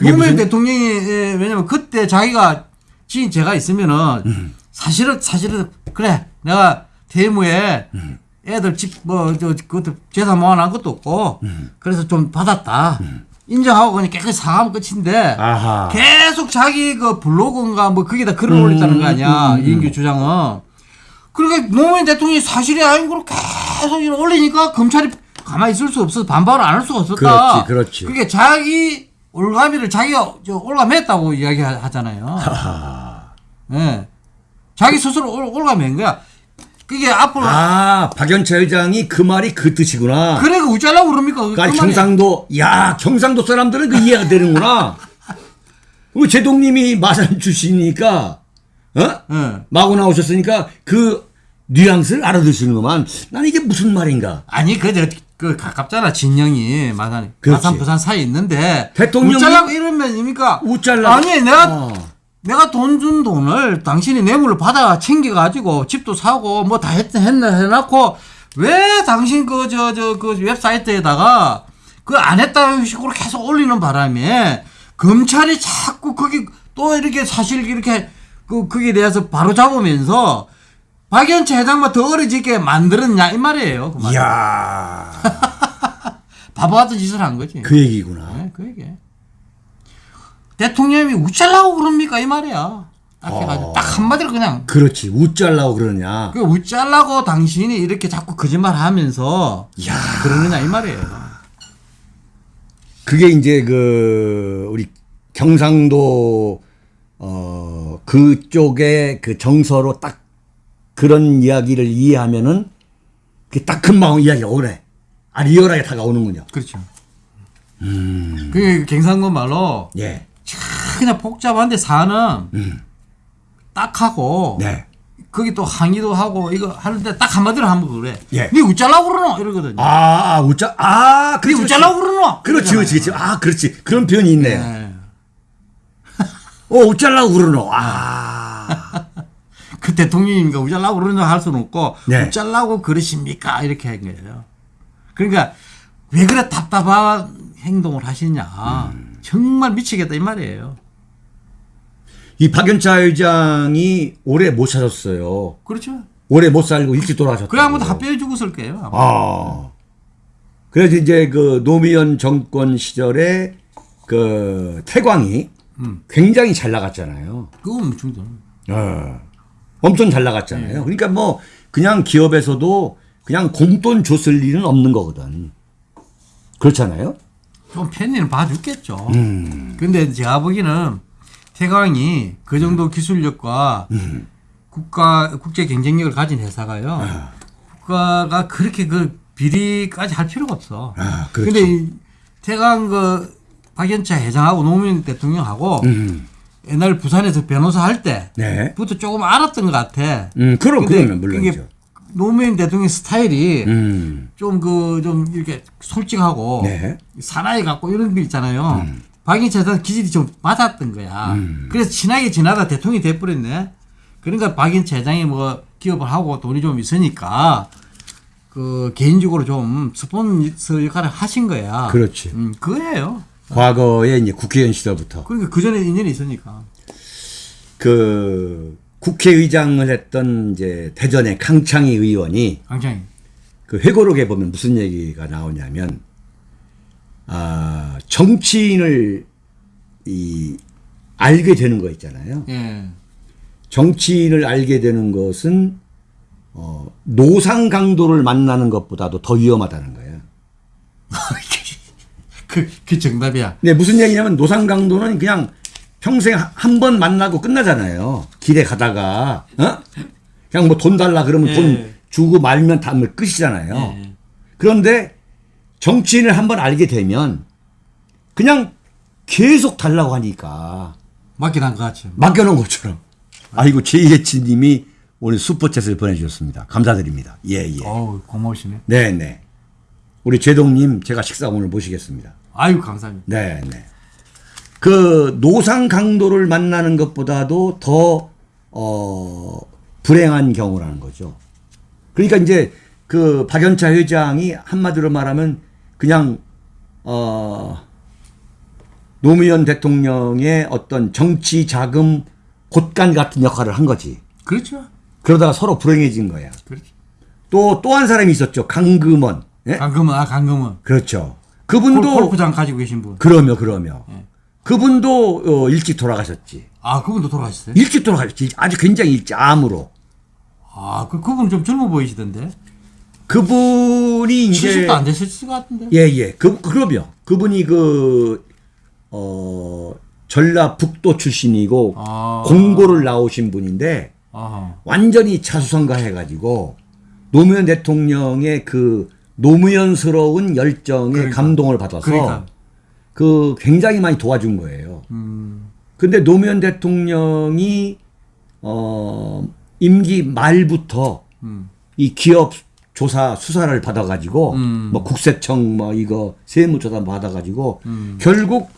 노무현 무슨- 대통령이 예, 왜냐면 그때 자기가 지인 제가 있으면은 음. 사실은 사실은 그래 내가 대무에 음. 애들 집뭐저 그것도 재산 모아놓은 것도 없고 음. 그래서 좀 받았다 인정하고 그냥 깨끗이 사과하면 끝인데 아하. 계속 자기 그 블로그인가 뭐 거기다 글을 올렸다는 거 아니야 음, 음, 이인규 주장은 그러니까 노무현 대통령이 사실이 아닌 걸 계속 올리니까 검찰이 가만히 있을 수 없어서 반발을 안 할 수가 없었다. 그렇지, 그렇지. 그게 자기 올가미를 자기가 저 올가맸다고 이야기하잖아요. 예. 자기 스스로 올, 올가맨 거야. 그게 앞으로 아 박연차 회장이 그 말이 그 뜻이구나. 그래 그 어쩌려고 그럽니까? 그 그러니까 말이- 경상도 야 경상도 사람들은 그 이해가 되는구나. 우리 제동님이 마산 출신이니까 어 예. 마고 나오셨으니까 그 뉘앙스를 알아두시는구만. 난 이게 무슨 말인가. 아니 그저 그 가깝잖아 진영이 마산 그렇지. 마산 부산 사이 있는데 대통령이- 웃자라고 이러면 입니까? 웃잘라. 아니 내가 어. 내가 돈 준 돈을 당신이 뇌물을 받아 챙겨가지고 집도 사고 뭐 다 했, 했나 해놓고 왜 당신 그 저 저 그 웹사이트에다가 그 안 했다는 식으로 계속 올리는 바람에 검찰이 자꾸 거기 또 이렇게 사실 이렇게 그 거기에 대해서 바로 잡으면서 박연차 회장만 더 어려지게 만들었냐 이 말이에요. 그 말. 이야 [LAUGHS] 바보 같은 짓을 한 거지. 그 얘기구나. 네, 그 얘기. 대통령이 웃잘라고 그럽니까 이 말이야. 딱 해가지고 어. 딱 한마디로 그냥 그렇지 웃잘라고 그러냐. 그 웃잘라고 당신이 이렇게 자꾸 거짓말 하면서 야 그러느냐 이 말이에요. 그게 이제 그 우리 경상도 어 그쪽의 그 정서로 딱 그런 이야기를 이해하면은 그딱 금방 이야기가 오네. 아 리얼하게 다가오는군요. 그렇죠. 그 경상도 말로 예. 그냥 복잡한데 사는 딱 하고 네. 거기 또 항의도 하고 이거 하는데 딱 한마디로 하면 그래. 예. 니 웃잘라고 그러노 이러거든요. 아, 아 웃자. 아, 니 그렇지. 웃잘라고 그러노. 그렇지, 그렇지, 그렇지. 아, 그렇지. 그런 표현이 있네요. 네. 어, 웃잘라고 그러노. 아. 그 대통령이니까 웃잘라고 그러냐 할 수는 없고 네. 웃잘라고 그러십니까 이렇게 한 거예요. 그러니까 왜 그래 답답한 행동을 하시냐 음. 정말 미치겠다 이 말이에요. 이 박연차 회장이 오래 못 사셨어요. 그렇죠. 오래 못 살고 일찍 돌아가셨다. 그래 아무도 합병해 죽었을 거예요. 아마. 아. 그래서 이제 그 노무현 정권 시절에 그 태광이 굉장히 잘 나갔잖아요. 그건 중도. 어. 엄청 잘 나갔잖아요. 그러니까 뭐 그냥 기업에서도 그냥 공돈 줬을 일은 없는 거거든. 그렇잖아요. 좀 팬이는 봐줬겠죠. 음. 근데 제가 보기에는 태광이 그 정도 기술력과 음. 국가 국제 경쟁력을 가진 회사가요. 아. 국가가 그렇게 그 비리까지 할 필요가 없어. 아. 근데 이 태광 그 박연차 회장하고 노무현 대통령하고 음. 옛날 부산에서 변호사 할 네. 때부터 조금 알았던 것 같아. 음, 그럼 그러면 물론이죠. 노무현 대통령 스타일이 음. 좀그좀 이렇게 솔직하고 네. 사나이 같고 이런 게 있잖아요. 박인철 회장 기질이 좀 맞았던 거야. 음. 그래서 친하게 지나다 대통령이 돼버렸네. 그러니까 박인철 회장이 뭐 기업을 하고 돈이 좀 있으니까 그 개인적으로 좀 스폰서 역할을 하신 거야. 그렇지. 음, 그거예요. 과거에 이제 국회의원 시절부터 그러니까 그 전에 인연이 있으니까. 그 국회의장을 했던 이제 대전의 강창희 의원이 강창이. 그 회고록에 보면 무슨 얘기가 나오냐면 아 정치인을 이 알게 되는 거 있잖아요. 예. 정치인을 알게 되는 것은 어, 노상 강도를 만나는 것보다도 더 위험하다는 거예요. [LAUGHS] 그, 그 정답이야. 근데 무슨 얘기냐면 노상 강도는 그냥 평생 한 번 만나고 끝나잖아요. 길에 가다가 어? 그냥 뭐 돈 달라 그러면 예. 돈 주고 말면 다 끝이잖아요. 예. 그런데 정치인을 한 번 알게 되면 그냥 계속 달라고 하니까 한것 같죠. 맡겨놓은 것처럼. 아이고 제이해치님이 오늘 슈퍼챗을 보내주셨습니다. 감사드립니다. 예 예. 어우, 고마우시네. 네네. 우리 제동님 제가 식사 오늘 모시겠습니다. 아유, 감사합니다. 네, 네. 그 노상 강도를 만나는 것보다도 더 어, 불행한 경우라는 거죠. 그러니까 이제 그 박연차 회장이 한마디로 말하면 그냥 어 노무현 대통령의 어떤 정치 자금 곳간 같은 역할을 한 거지. 그렇죠. 그러다가 서로 불행해진 거야. 그렇죠. 또또 한 사람이 있었죠. 강금원. 예? 강금은, 아, 강금은. 그렇죠. 골- 그분도 골프장 가지고 계신 분. 그러며 그러며 예. 그분도 어, 일찍 돌아가셨지. 아, 그분도 돌아가셨어요? 일찍 돌아가셨지. 아주 굉장히 일찍 암으로. 아, 그 그분 좀 젊어 보이시던데. 그분이 이제 70도 안 되셨을 것 같은데. 예, 예. 그, 그럼요. 그분이 그, 어, 전라북도 출신이고, 아. 공고를 나오신 분인데, 아하. 완전히 자수성가 해 가지고, 노무현 대통령의 그 노무현스러운 열정에 그러니까. 감동을 받아서, 그러니까. 그 굉장히 많이 도와준 거예요. 음. 근데 노무현 대통령이, 어, 임기 말부터 음. 이 기업 조사 수사를 받아가지고 음. 뭐 국세청 뭐 이거 세무조사 받아가지고 음. 결국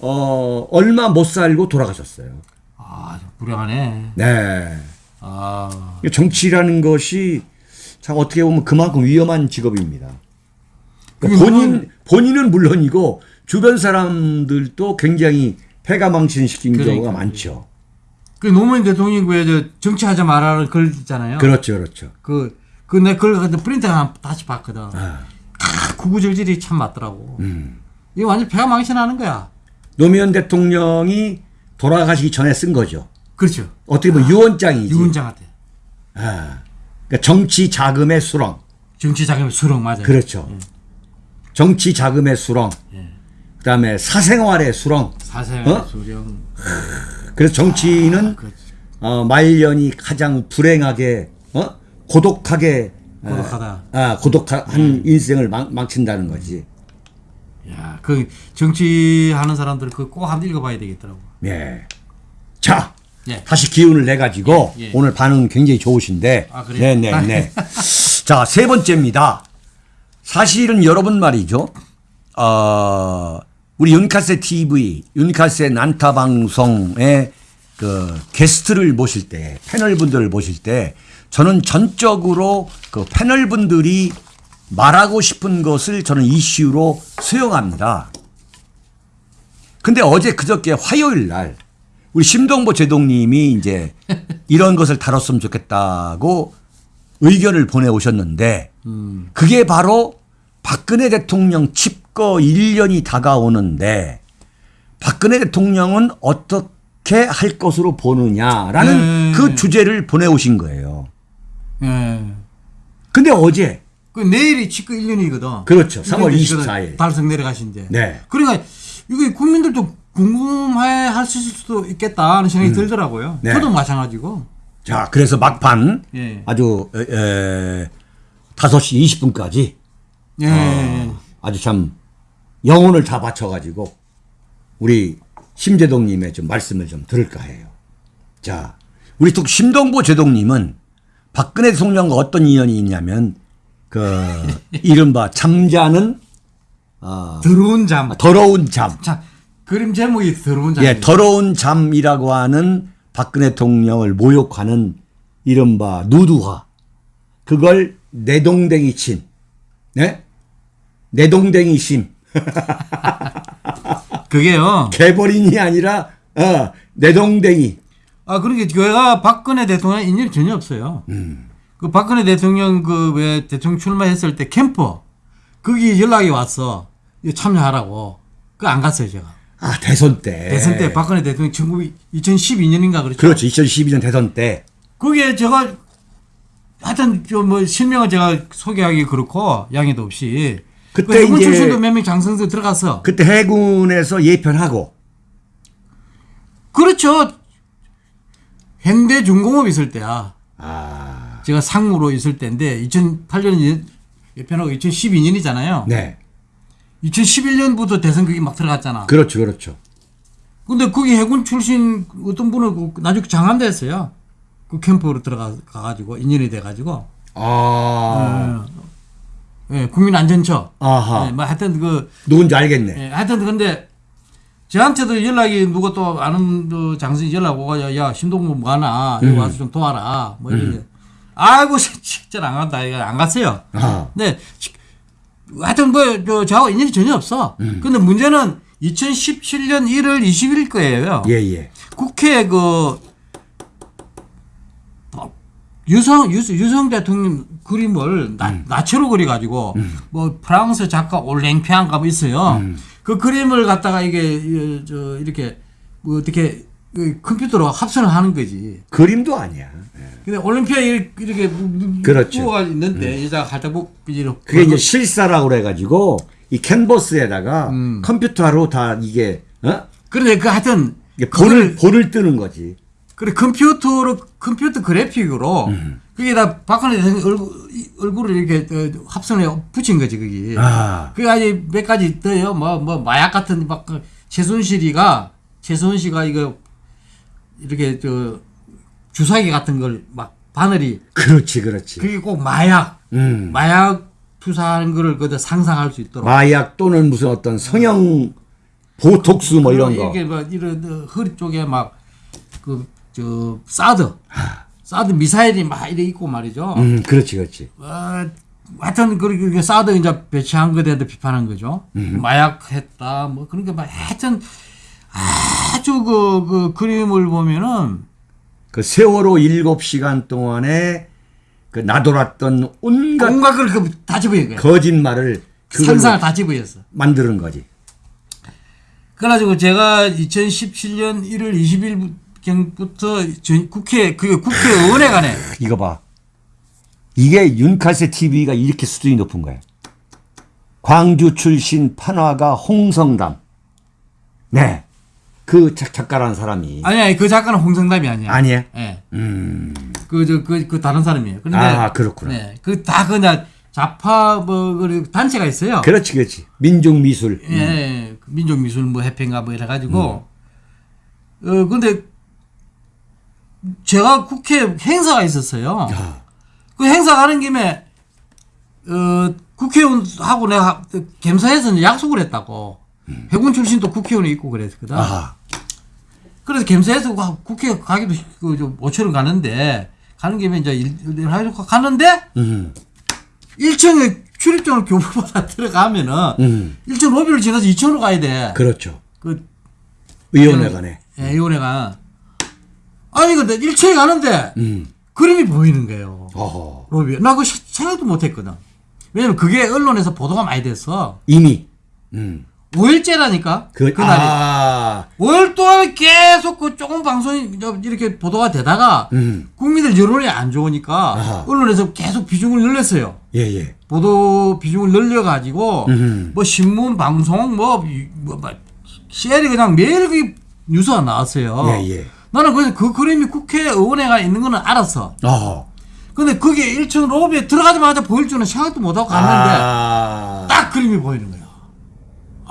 어 얼마 못 살고 돌아가셨어요. 아, 불행하네. 네. 아. 정치라는 것이 참 어떻게 보면 그만큼 위험한 직업입니다. 그러니까 본인 본인은 물론이고 주변 사람들도 굉장히 패가 망신 시킨 그러니까. 경우가 많죠. 그 노무현 대통령이 왜저 정치하지 말라는 글 있잖아요. 그렇죠, 그렇죠. 그, 그내 그걸 가지고 프린트 하나 다시 봤거든. 아, 아, 구구절절이 참 맞더라고. 음. 이거 완전 배가 망신하는 거야. 노무현 대통령이 돌아가시기 전에 쓴 거죠. 그렇죠. 어떻게 보면 유언장이지. 유은장한테. 아, 그러니까 정치 자금의 수렁. 정치 자금의 수렁 맞아요. 그렇죠. 정치 자금의 수렁. 예. 그다음에 사생활의 수렁. 사생 어? 수령. 그래서 정치인은 그렇지. 어, 말년이 가장 불행하게 어? 고독하게 고독하다. 아, 고독한 인생을 망, 망친다는 거지. 야, 그 정치하는 사람들 그꼭 한번 읽어봐야 되겠더라고. 예. 자, 예. 다시 기운을 내 가지고 예, 예. 오늘 반응 굉장히 좋으신데. 아, 그래요? 네, 네, 네. [LAUGHS] 자, 세 번째입니다. 사실은 여러분 말이죠. 어, 우리 윤카세 TV, 윤카세 난타 방송에 그 게스트를 모실 때, 패널 분들을 모실 때 저는 전적으로 그 패널 분들이 말하고 싶은 것을 저는 이슈로 수용합니다. 근데 어제 그저께 화요일 날 우리 심동보 제동님이 이제 이런 것을 다뤘으면 좋겠다고 의견을 보내오셨는데 그게 바로 박근혜 대통령 집거 1년이 다가오는데 박근혜 대통령은 어떻게 할 것으로 보느냐라는 네. 그 주제를 보내오신 거예요. 예. 근데 어제 그 내일이 집거 1년이거든. 그렇죠. 3월 24일. 달성 내려가신대. 네. 그러니까 이게 국민들도 궁금해 하실 수도 있겠다 하는 생각이 들더라고요. 네. 저도 마찬가지고. 자 그래서 막판 예. 아주 에, 에, 5시 20분까지 예. 어, 아주 참 영혼을 다 바쳐가지고 우리 심재동님의 좀 말씀을 좀 들을까 해요. 자, 우리 또 심동보 제동님은 박근혜 대통령과 어떤 인연이 있냐면 그 [LAUGHS] 이른바 잠자는 어, 더러운 잠. 더러운 잠, 참 그림 제목이 더러운 잠. 예, 더러운 잠이라고 하는 박근혜 대통령을 모욕하는 이른바 누드화. 그걸 내동댕이 친, 네? 내동댕이 심. [LAUGHS] 그게요. 개버린이 아니라 어, 내동댕이. 아 그러니까 교회가 박근혜 대통령 인연이 전혀 없어요. 음. 그 박근혜 대통령 그 왜 대통령 출마했을 때 캠프 거기 연락이 왔어. 참여하라고. 그 안 갔어요 제가. 아 대선 때. 대선 때 박근혜 대통령 19 2012년인가 그렇죠. 그렇죠. 2012년 대선 때. 거기에 제가 하여튼 좀뭐 실명을 제가 소개하기 그렇고 양해도 없이 그때 그 해군 이제- 출신도 몇 명 장성서 들어갔어. 그때 해군에서 예편하고. 그렇죠. 현대 중공업 있을 때야. 아, 제가 상무로 있을 때인데 2008년 예편하고 2012년이잖아요. 네. 2011년부터 대선 그게 막 들어갔잖아. 그렇죠, 그렇죠. 근데 거기 해군 출신 어떤 분은 그 나중에 장한대 했어요. 그 캠프로 들어가 가지고 인연이 돼가지고 아, 예, 국민안전처. 아하. 예, 뭐 하여튼 그 누군지 알겠네. 예, 하여튼 근데 저한테도 연락이 누가 또 아는 그 장선이 연락 오고 야, 야 신동무 뭐 하나 여기 와서 좀 도와라 뭐 이래. 아이고 [LAUGHS] 진짜 안 간다 이거 안 갔어요. 아. 근데 시- 하여튼 뭐저 저하고 인연이 전혀 없어. 근데 문제는 2017년 1월 20일 거예요. 예, 예. 국회 그 어, 유성 유, 유성 대통령 그림을 나, 나체로 그려 가지고 뭐 프랑스 작가 올랭피안가 뭐 있어요. 그 그림을 갖다가 이게 이, 저 이렇게 뭐 어떻게 그 컴퓨터로 합선을 하는 거지. 그림도 아니야. 예. 근데 올림피아에 이렇게- 그렇죠. 부어가 있는데 여자가 갖다 부 이렇게 그게 이제 실사라고 그래가지고 이 캔버스에다가 음. 컴퓨터로 다 이게 어? 그런데 그 하여튼 본을 본을 뜨는 거지. 그래 컴퓨터로 컴퓨터 그래픽으로 음. 그게 다 박근혜 대통령 얼굴, 이- 얼굴을 이렇게 어, 합성해 붙인 거지 그게. 아. 그 아직 몇 가지 더요. 뭐뭐 마약 같은 막그 최순실이가 최순실이가 이거 이렇게 저 주사기 같은 걸 막 바늘이 그렇지, 그렇지. 그게 꼭 마약 음. 마약 투사하는 거를 그다 상상할 수 있도록. 마약 또는 무슨 어떤 성형 보톡스 뭐 이런 거. 이게 뭐 이런 어, 허리 쪽에 막 그 저 사드 사드 미사일이 막 이래 있고 말이죠. 음, 그렇지, 그렇지. 어, 하여튼 그렇게 사드 이제 배치한 거에 대해서 비판한 거죠. 음. 마약했다 뭐 그런 게 막 하여튼 아주 그, 그 그림을 보면은 그 세월호 일곱 시간 동안에 그 나돌았던 온갖 온갖 걸그다 거야. 거짓말을 그걸로 상상을 다 집어였어. 만드는 거지. 그래가지고 제가 2017년 1월 20일 경부터 국회 그 국회의원에 관해 이거 봐. 이게 윤칼세 TV가 이렇게 수준이 높은 거야. 광주 출신 판화가 홍성담. 네. 그 작- 작가라는 사람이. 아니 아니 그 작가는 홍성담이 아니야. 아니에요? 예. 음. 그 저 그 그 다른 사람이에요. 그런데 아, 그렇구나. 네. 그 다 그냥 좌파 뭐 그 단체가 있어요. 그렇지, 그렇지. 민족미술. 예, 예. 그 민족미술 뭐 협회인가 뭐 이래 가지고 어 근데 제가 국회 행사가 있었어요. 아, 그 행사 가는 김에 어 국회의원하고 내가 겸사해서 이제 약속을 했다고. 해군 출신도 국회의원이 있고 그랬거든. 아하. 그래서 겸사해서 가- 국회 가기도 그좀 5천 원 가는데 가는 김에 이제 일, 일 하려고 가는데 음. 1층에 출입증을 교부받아 들어가면은 음. 1층 로비를 지나서 2층으로 가야 돼. 그렇죠. 그 의원회관에. 예, 의원회가 아니 근데 1층에 가는데 음. 그림이 보이는 거예요. 어허. 로비. 나그 생각도 못 했거든. 왜냐면 그게 언론에서 보도가 많이 됐어. 이미. 음. 5일째라니까. 그, 그날이. 아. 5일 동안 계속 그 조금 방송이 이렇게 보도가 되다가 음. 국민들 여론이 안 좋으니까 아하. 언론에서 계속 비중을 늘렸어요. 예, 예. 보도 비중을 늘려가지고 음. 뭐 신문 방송 뭐, 이- 뭐, 뭐 CL이 그냥 매일 그 뉴스가 나왔어요. 예, 예. 나는 그래서 그 그림이 국회의원회가 있는 거는 알았어. 어허. 근데 그게 1층 로비에 들어가자마자 보일 줄은 생각도 못하고 갔는데 아. 딱 그림이 보이는 거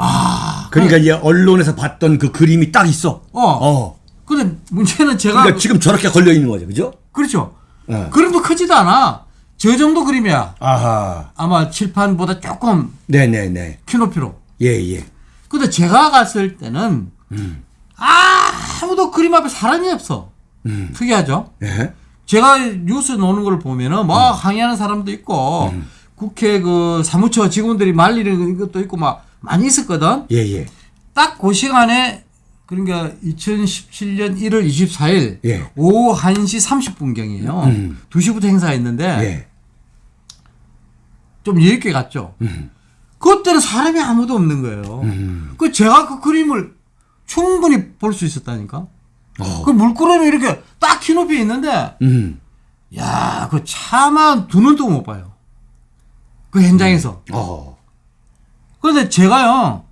야. 그러니까 이제 언론에서 봤던 그 그림이 딱 있어. 어. 어. 근데 문제는 제가 그러니까 지금 저렇게 걸려 있는 거죠, 그죠? 그렇죠. 예. 그림도 크지도 않아. 저 정도 그림이야. 아하. 아마 칠판보다 조금 네네네. 키높이로. 예, 예. 근데 제가 갔을 때는 음. 아무도 그림 앞에 사람이 없어. 음. 특이하죠. 예. 제가 뉴스 노는 걸 보면은 막 항의하는 사람도 있고 국회 그 사무처 직원들이 말리는 것도 있고 막 많이 있었거든. 예, 예. 딱 그 시간에 그러니까 2017년 1월 24일 예. 오후 1시 30분경이에요. 음. 2시부터 행사했는데 예. 좀 이렇게 갔죠. 그때는 사람이 아무도 없는 거예요. 음. 그 제가 그 그림을 충분히 볼 수 있었다니까. 어. 그 물끄러미 이렇게 딱 키높이에 있는데, 음. 야, 그 차만 두 눈도 못 봐요. 그 현장에서. 어. 그런데 제가요,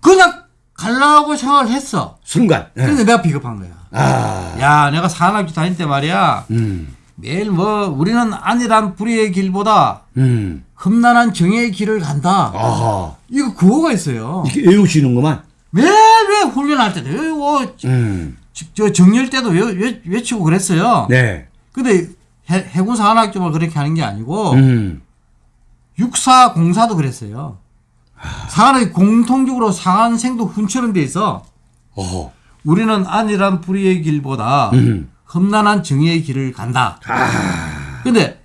그냥 갈라고 생각을 했어. 순간. 예. 근데 내가 비겁한 거야. 아. 야, 내가 산악지 다닐 때 말이야. 음. 매일 뭐, 우리는 안일한 불의의 길보다 음. 험난한 정의의 길을 간다. 아하. 이거 구호가 있어요. 이렇게 외우시는구만. 매일매일 훈련할 때도 외우고, 음. 저 정렬 때도 외, 외, 외치고 그랬어요. 네. 근데 해, 해군 산학점을 그렇게 하는 게 아니고, 음. 육사 공사도 그랬어요. 상한이 공통적으로 상한생도 훈처럼 돼 있어. 어허. 우리는 안일한 불의의 길보다 음. 험난한 정의의 길을 간다. 근데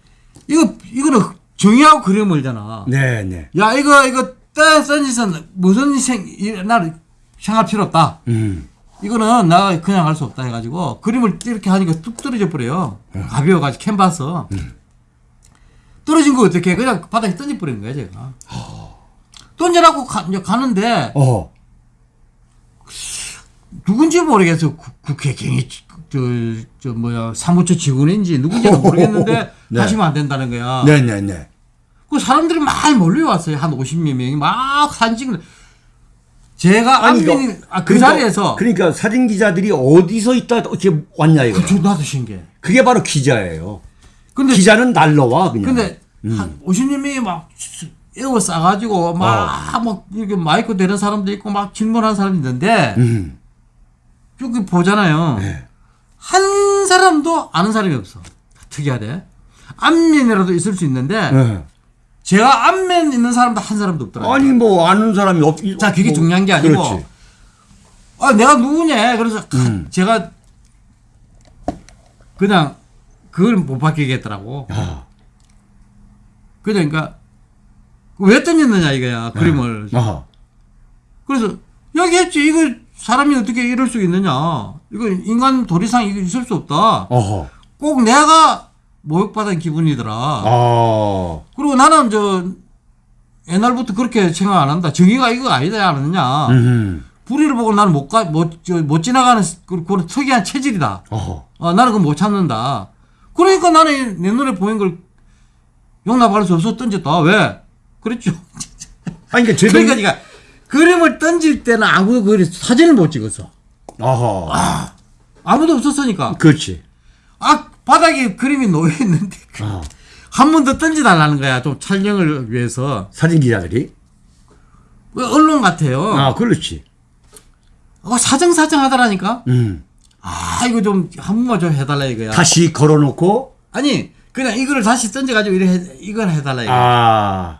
이거 이거는 정의하고 그림을잖아. 네, 네. 야 이거 이거 떠 던지선 무슨 생 나를 생각할 필요 없다. 음. 이거는 나 그냥 할 수 없다 해가지고 그림을 이렇게 하니까 뚝 떨어져 버려요. 가벼워가지고 캔버스. 떨어진 거 어떻게 해? 그냥 바닥에 던져 버리는 거야 제가. 던져놓고 가, 가는데 어허. 누군지 모르겠어. 국- 국회 경위 저, 저 뭐야 사무처 직원인지 누군지는 모르겠는데 [LAUGHS] 네. 하시면 안 된다는 거야. 네네 네. 그 사람들이 막 몰려왔어요. 한 50여 명이 막 사진 찍는. 제가 아니, 안민이 이거- 아, 그 그러니까- 자리에서 그러니까 사진 기자들이 어디서 있다 이렇게 왔냐 이거. 그 나도 신기해. 그게 바로 기자예요. 근데 기자는 날라와 그냥. 근데 한 50여 명이 막 에어 싸가지고 막, 막 이렇게 마이크 대는 사람도 있고 막 질문하는 사람이 있는데 음. 보잖아요. 네. 한 사람도 아는 사람이 없어. 특이하대. 안면이라도 있을 수 있는데 네. 제가 안면 있는 사람도 한 사람도 없더라고요. 아니 뭐 아는 사람이 없. 자, 그게 뭐, 중요한 게 아니고 그렇지. 아, 내가 누구냐. 그래서 음. 제가 그냥 그걸 못 바뀌겠더라고. 아. 그러니까 왜 던졌느냐 이거야 그림을. 아하. 그래서 여기 했지 이거 사람이 어떻게 이럴 수 있느냐. 이거 인간 도리상 이거 있을 수 없다. 어허. 꼭 내가 모욕받은 기분이더라. 아. 그리고 나는 저 옛날부터 그렇게 생각 안 한다. 정의가 이거 아니다 않느냐. 음. 불의를 보고 나는 못 가, 못, 저, 못 지나가는 그, 그런 특이한 체질이다. 어허. 어, 나는 그거 못 찾는다. 그러니까 나는 내 눈에 보인 걸 용납할 수 없어 던졌다. 왜? 그랬죠. [LAUGHS] 아니 그러니까 제동. 그러니까 니가 그림을 던질 때는 아무 그 사진을 못 찍었어. 어허. 아무도 없었으니까. 그렇지. 아, 바닥에 그림이 놓여 있는데 아. 한번 더 던져달라는 거야. 좀 촬영을 위해서. 사진 기자들이. 그 언론 같아요. 아 그렇지. 어, 사정사정 하더라니까. 음. 아, 이거 좀 한 번만 좀 해달라 이거야. 다시 걸어놓고. 아니, 그냥 이거를 다시 던져가지고 이래 해, 이걸 해달라 이거. 아.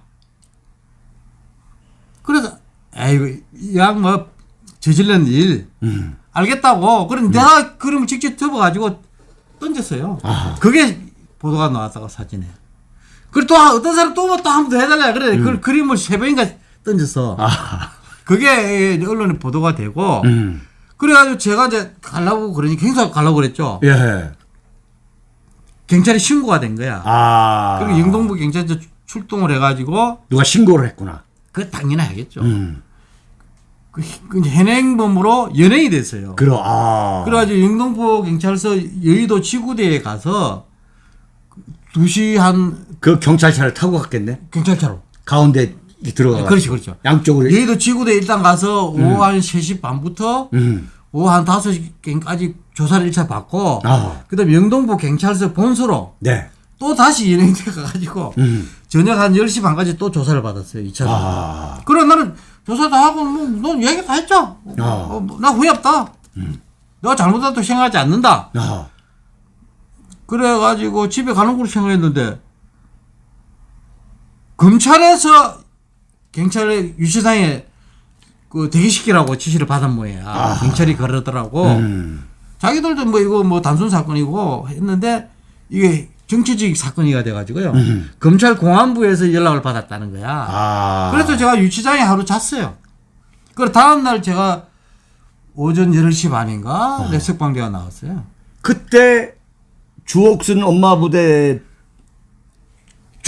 그래서 에이구 이양뭐 저질른 일 음. 알겠다고. 그럼 내가 그림을 직접 접어가지고 던졌어요. 아하. 그게 보도가 나왔다가 사진에. 그리고 또 한- 어떤 사람 또한 번 더 해달라 그래. 그 그림을 세 번인가 던졌어. 음. 아. 그게 언론에 보도가 되고. 음. 그래가지고 제가 이제 가려고 그러니까 행사 가려고 그랬죠. 예. 경찰에 신고가 된 거야. 아. 그리고 영동부 경찰서 출동을 해가지고 누가 신고를 했구나. 그 당연히 하겠죠. 음. 그, 그 현행범으로 연행이 됐어요. 그러. 아. 그래가지고 영동포 경찰서 여의도 지구대에 가서 2시 한 그 경찰차를 타고 갔겠네. 경찰차로. 가운데 들어가. 그렇지, 그렇죠. 양쪽으로. 여의도 지구대 일단 가서 오후 한 3시 반부터 음. 오후 한 5시까지 조사를 1차 받고 아. 그 다음에 영동포 경찰서 본소로 네. 또 다시 연행돼 가가지고 음. 저녁 한 10시 반까지 또 조사를 받았어요. 2차로. 아. 그래 나는 조사 다 하고 뭐넌 얘기 다 했죠. 아. 어, 뭐나 후회 없다. 내가 잘못했다고 생각하지 않는다. 아. 그래가지고 집에 가는 걸로 생각했는데 검찰에서 경찰의 유치장에 그 대기시키라고 지시를 받은 모양이야. 경찰이 그러더라고. 음. 자기들도 뭐 이거 뭐 단순 사건이고 했는데 이게 정치적 사건이가 돼가지고요. 검찰 공안부에서 연락을 받았다는 거야. 아. 그래서 제가 유치장에 하루 잤어요. 그래 다음날 제가 오전 8시 반인가 내 석방대가 나왔어요. 그때 주옥순 엄마 부대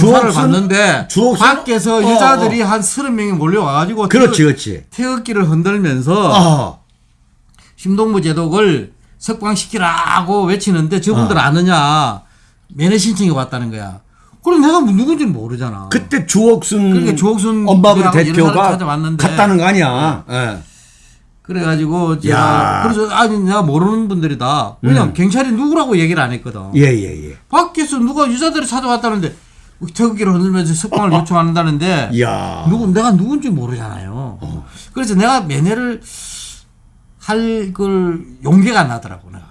조사를 주옥순- 밖에서 어, 여자들이 한 서른 명이 몰려와가지고 그렇지 그렇지. 태극기를 흔들면서 아. 심동부 제독을 석방시키라고 외치는데 저분들 아느냐 면회 신청이 왔다는 거야. 그럼 내가 뭐 누군지는 모르잖아. 그때 주옥순 그러니까 주옥순 엄마 부대 부대하고 여러 사람 대표가 찾아왔는데 갔다는 거 아니야. 예. 그래가지고 야. 제가 그래서 아니 내가 모르는 분들이다. 왜냐면 경찰이 누구라고 얘기를 안 했거든. 예, 예, 예. 밖에서 누가 여자들이 찾아왔다는데 태극기를 흔들면서 석방을 요청한다는데 이야. 누구 내가 누군지 모르잖아요. 그래서 내가 면회를 할 걸 용기가 안 나더라고 내가.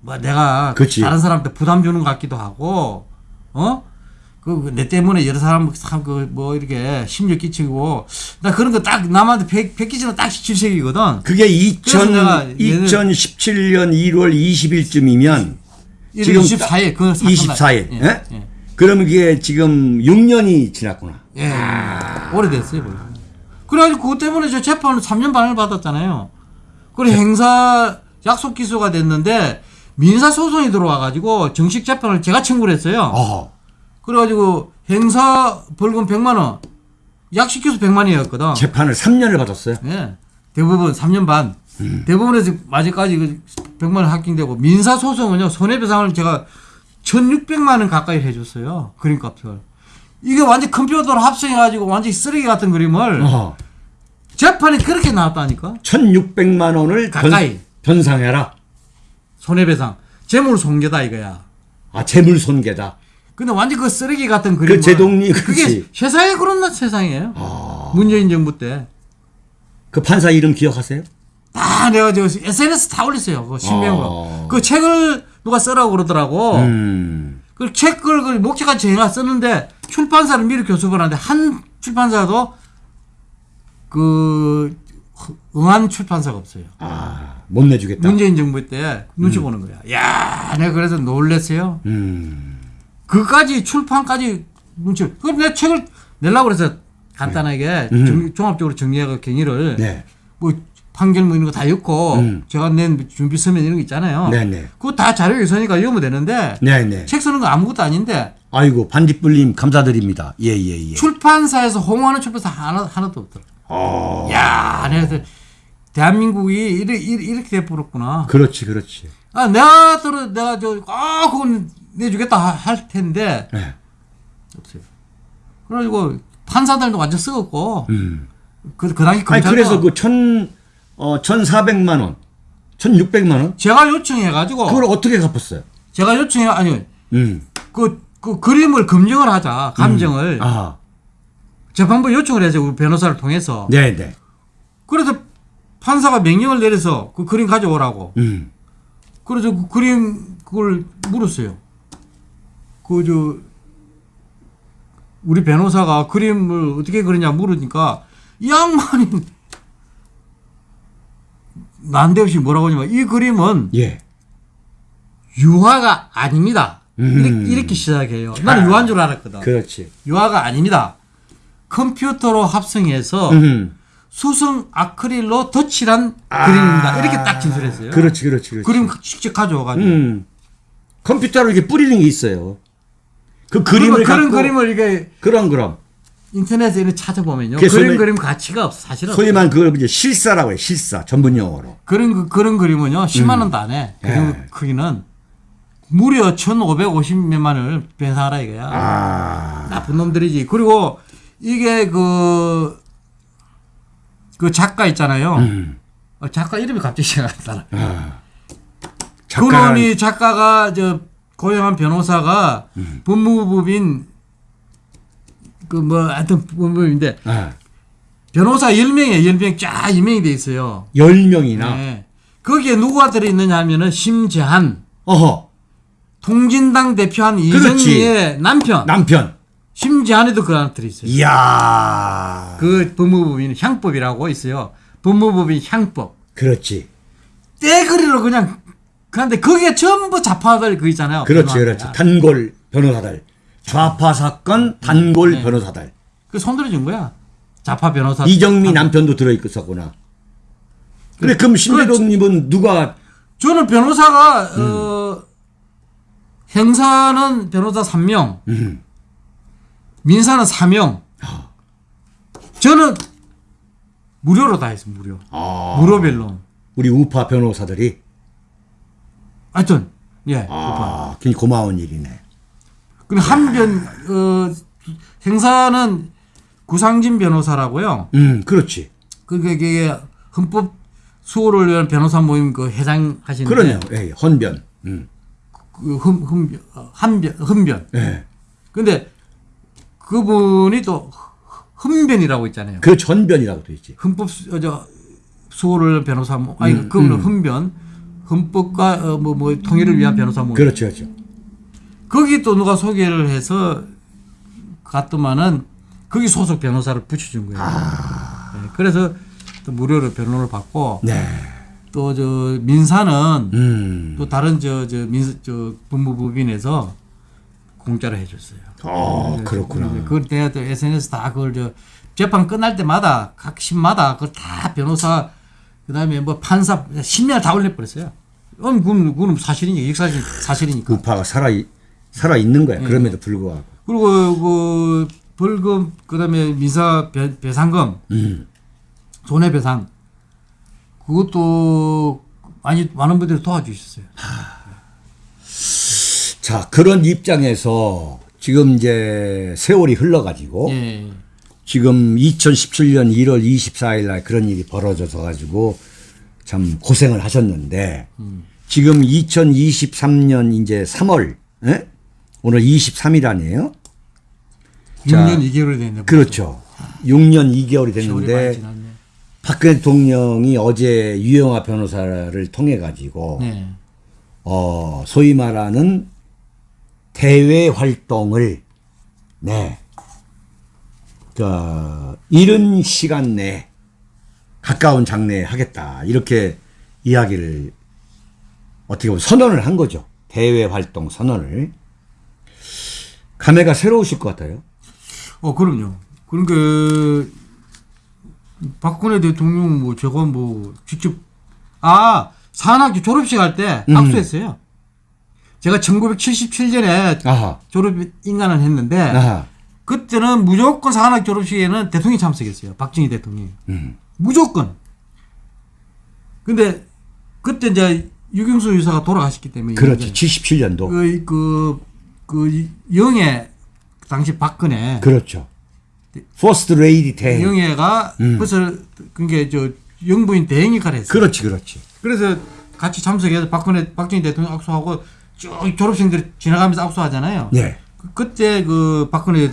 뭐 내가 그치. 다른 사람한테 부담 주는 것 같기도 하고 어? 그 내 때문에 여러 사람 참그뭐 이렇게 심려 끼치고 나 그런 거 딱 남한테 배, 베끼지는 딱 질색이거든. 그게 그래서 2000, 내가 얘는- 2017년 1월 20일쯤이면 1월 지금 24일 그 사건 24일. 날- 예? 예. 그러면 그게 지금 6년이 지났구나. 예. 오래됐어요, 벌써. 그래가지고 그것 때문에 저 재판을 3년 반을 받았잖아요. 그리고 행사 약속 기소가 됐는데 민사 소송이 들어와가지고 정식 재판을 제가 청구를 했어요. 어. 그래가지고 행사 벌금 100만 원, 약식 기소 100만 원이었거든. 재판을 3년을 받았어요. 예. 대부분 3년 반. 대법원에서 아직까지 그 100만 원 합격되고 민사 소송은요 손해배상을 제가 1,600만 원 가까이 해줬어요 그림값을. 이게 완전 컴퓨터로 합성해가지고 완전 히 쓰레기 같은 그림을 어. 재판이 그렇게 나왔다니까 1,600만 원을 가까이. 변, 상해라 손해배상 재물 손괴다 이거야. 아, 재물 손괴다. 근데 완전 그 쓰레기 같은 그림. 제동리, 그렇지. 그게 세상에 그런 나 세상이에요. 문재인 정부 때. 그 판사 이름 기억하세요? 다 내가 저 SNS 다 올렸어요. 그 신명으로. 어. 그 책을 누가 쓰라고 그러더라고. 음. 그 책을 그 목차가 제가 썼는데 출판사를 미리 교섭을 하는데 한 출판사도 그 응한 출판사가 없어요. 아, 못 내주겠다. 문재인 정부 때 눈치 보는 거야. 야, 내가 그래서 놀랬어요. 음. 그까지 출판까지 눈치. 그럼 내가 책을 내려고 그래서 간단하게 음. 정- 종합적으로 정리하고 경위를 네. 뭐 판결 뭐 이런 거 다 읽고 음. 제가 낸 준비 서면 이런 거 있잖아요. 네네. 그거 다 자료 있으니까 읽으면 되는데 네네. 책 쓰는 거 아무것도 아닌데 아이고, 반딧불님 감사드립니다. 예, 예, 예. 출판사에서 홍보하는 출판사 하나, 하나도 없더라. 어. 야, 내가 그래서 대한민국이 이렇게, 이렇게 돼버렸구나. 그렇지, 그렇지. 아, 내가 들어, 내가 저, 아, 그건 내주겠다 하- 할 텐데, 네. 없어요. 그래가지고, 판사들도 완전 썩었고, 음. 그, 그 당시 아니, 검찰. 그래서 그 천, 어, 1,400만 원, 1,600만 원? 제가 요청해가지고, 그걸 어떻게 갚았어요? 제가 요청해, 아니, 음. 그, 그 그림을 검증을 하자, 감정을. 아, 재판부 요청을 해서 우리 변호사를 통해서. 네네. 그래서 판사가 명령을 내려서 그 그림 가져오라고. 음. 그래서 그 그림 그걸 물었어요. 그 저 우리 변호사가 그림을 어떻게 그리냐 물으니까 이 양반이 난데없이 뭐라고 하냐면 이 그림은 예. 유화가 아닙니다. 음. 이렇게, 이렇게 시작해요. 나는 유화인 줄 알았거든. 그렇지. 유화가 아닙니다. 컴퓨터로 합성해서 음. 수성 아크릴로 덧칠한 아. 그림입니다. 이렇게 딱 진술했어요. 그렇지, 그렇지, 그렇지. 그림 직접 가져와가지고. 음. 컴퓨터로 이렇게 뿌리는 게 있어요. 그 그림을 그런 갖고 그림을 이게 그럼 그럼 인터넷에 이렇게 찾아보면요. 그게 그림 가치가 없어. 사실은. 소위 말하는 그걸 이제 실사라고 해요. 실사 전문 용어로. 그런 그- 그런 그림은요. 10만 원도 안 해. 그림 예. 크기는 무려 1,550몇만 원을 배상하라 이거야. 아. 나쁜 놈들이지. 그리고 이게 그, 그 작가 있잖아요. 음. 어, 작가 이름이 갑자기 생각이 안 나. 아. 그놈이 작가가 저 고용한 변호사가 음. 법무부인 그 뭐 하여튼 법무부인데 아. 변호사 10명에 10명 쫙 임명이 돼 있어요. 10명이나 네. 거기에 누가 들어있느냐 하면은 심재한 어허. 통진당 대표한. 이정미의 남편 남편. 심재한에도 그 하나 들어있어요. 이야. 그 법무법인 향법이라고 있어요. 법무법인 향법. 그렇지. 떼거리로 그냥 그런데 거기에 전부 자파들 그 있잖아요. 그렇지, 변호사들. 그렇지. 단골 변호사들. 좌파 사건 단골 네. 변호사들. 그 손들어 준 거야. 자파 변호사. 이정미 남편도 들어 있었구나. 그래 그럼 신대동님은 누가 저는 변호사가 어, 형사는 변호사 3명, 음. 민사는 4명. 저는 무료로 다 했어 무료. 아, 무료별로. 우리 우파 변호사들이 하여튼 예. 아, 굉장히 고마운 일이네. 그리고 한변 어, 형사는 구상진 변호사라고요. 음, 그렇지. 그게 헌법 수호를 위한 변호사 모임 그 회장 하시는데 그러네요. 예, 헌변. 음. 그 흠, 흠, 한변 흠변. 예. 근데 그분이 또 흠변이라고 있잖아요. 그 전변이라고 돼 있지. 헌법 수, 어, 저 수호를 위한 변호사 모 아니 음, 그분은 음. 흠변 헌법과 어, 뭐, 뭐 통일을 위한 변호사 모임. 그렇죠, 그렇죠. 거기 또 누가 소개를 해서 갔더만은 거기 소속 변호사를 붙여준 거예요. 네, 그래서 또 무료로 변호를 받고 네. 또저 민사는 음. 또 다른 저 저 민사 저 법무부인에서 공짜로 해줬어요. 어, 네, 그렇구나. 그걸 내가 또 SNS 다 그걸 저 재판 끝날 때마다 각 심마다 그걸 다 변호사 그다음에 뭐 판사 심리를 다 올려버렸어요. 그럼 그건, 그건 사실이니까 역사실 사실이니까. 우파가 살아 있- 살아 있는 네. 거야. 그럼에도 불구하고. 그리고 그 벌금 그다음에 민사 배, 배상금 음. 손해배상 그것도 많이 많은 분들이 도와주셨어요. 자, 그런 입장에서 지금 이제 세월이 흘러가지고 예. 지금 2017년 1월 24일 날 그런 일이 벌어져서 가지고 참 고생을 하셨는데 지금 2023년 이제 3월 예? 오늘 23일 아니에요? 자, 6년 2개월이 됐네. 그렇죠. 6년 2개월이 세월이 많이 됐는데. 박근혜 대통령이 어제 유영아 변호사를 통해 가지고 네. 어, 소위 말하는 대외 활동을 네. 그 이른 시간 내에 가까운 장래에 하겠다. 이렇게 이야기를 어떻게 보면 선언을 한 거죠. 대외 활동 선언을. 감회가 새로우실 것 같아요. 어, 그럼요. 그러니까 박근혜 대통령 뭐 제가 뭐 직접 아 산학교 졸업식 할때 음. 악수했어요. 제가 1977년에 아하. 졸업 임관을 했는데 아하. 그때는 무조건 산학 졸업식에는 대통령이 참석했어요. 박정희 대통령이. 음. 무조건. 근데 그때 이제 육영수 여사가 돌아가셨기 때문에 그렇지. 이제 77년도. 그, 그, 그 영애 당시 박근혜 그렇죠. 퍼스트 레이디 대행. 영애가 음. 벌써 그게 저 영부인 대행 역할을 했어요. 그렇지, 그렇지. 그래서 같이 참석해서 박근혜 박정희 대통령 악수하고 쭉 졸업생들이 지나가면서 악수하잖아요. 네. 그- 그때 그 박근혜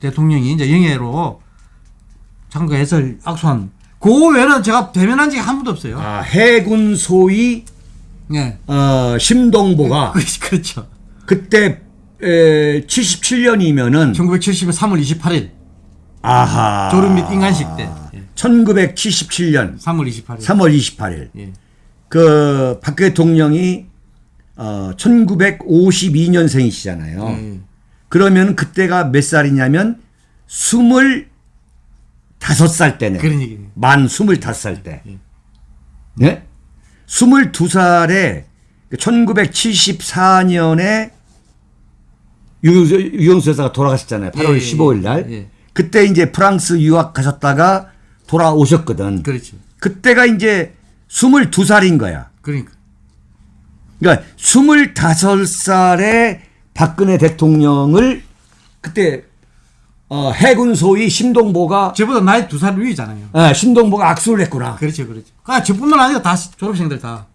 대통령이 이제 영예로 참가해서 악수한 그 외에는 제가 대면한 적이 한 번도 없어요. 아, 해군 소위 예. 어, 심동보가 [LAUGHS] 그렇죠. 그때 에, 77년이면은 1970년 3월 28일 아하. 졸업 및 인간식 때. 예. 1977년 3월 28일. 3월 28일. 예. 그 박근혜 대통령이 어 1952년생이시잖아요. 예. 그러면 그때가 몇 살이냐면 25살 때네. 그런 얘기네요. 만 25살 때. 네? 22살에 1974년에 유영수 여사가 돌아가셨잖아요. 8월 예, 예, 15일 날. 예. 그때 이제 프랑스 유학 가셨다가 돌아오셨거든. 그렇죠. 그때가 이제 22살인 거야. 그러니까. 그러니까 25살에 박근혜 대통령을 그때 어, 해군 소위 심동보가 저보다 나이 두 살 위잖아요. 아, 심동보가 악수를 했구나. 그렇죠, 그렇죠. 아, 저뿐만 아니라 다 졸업생들 다.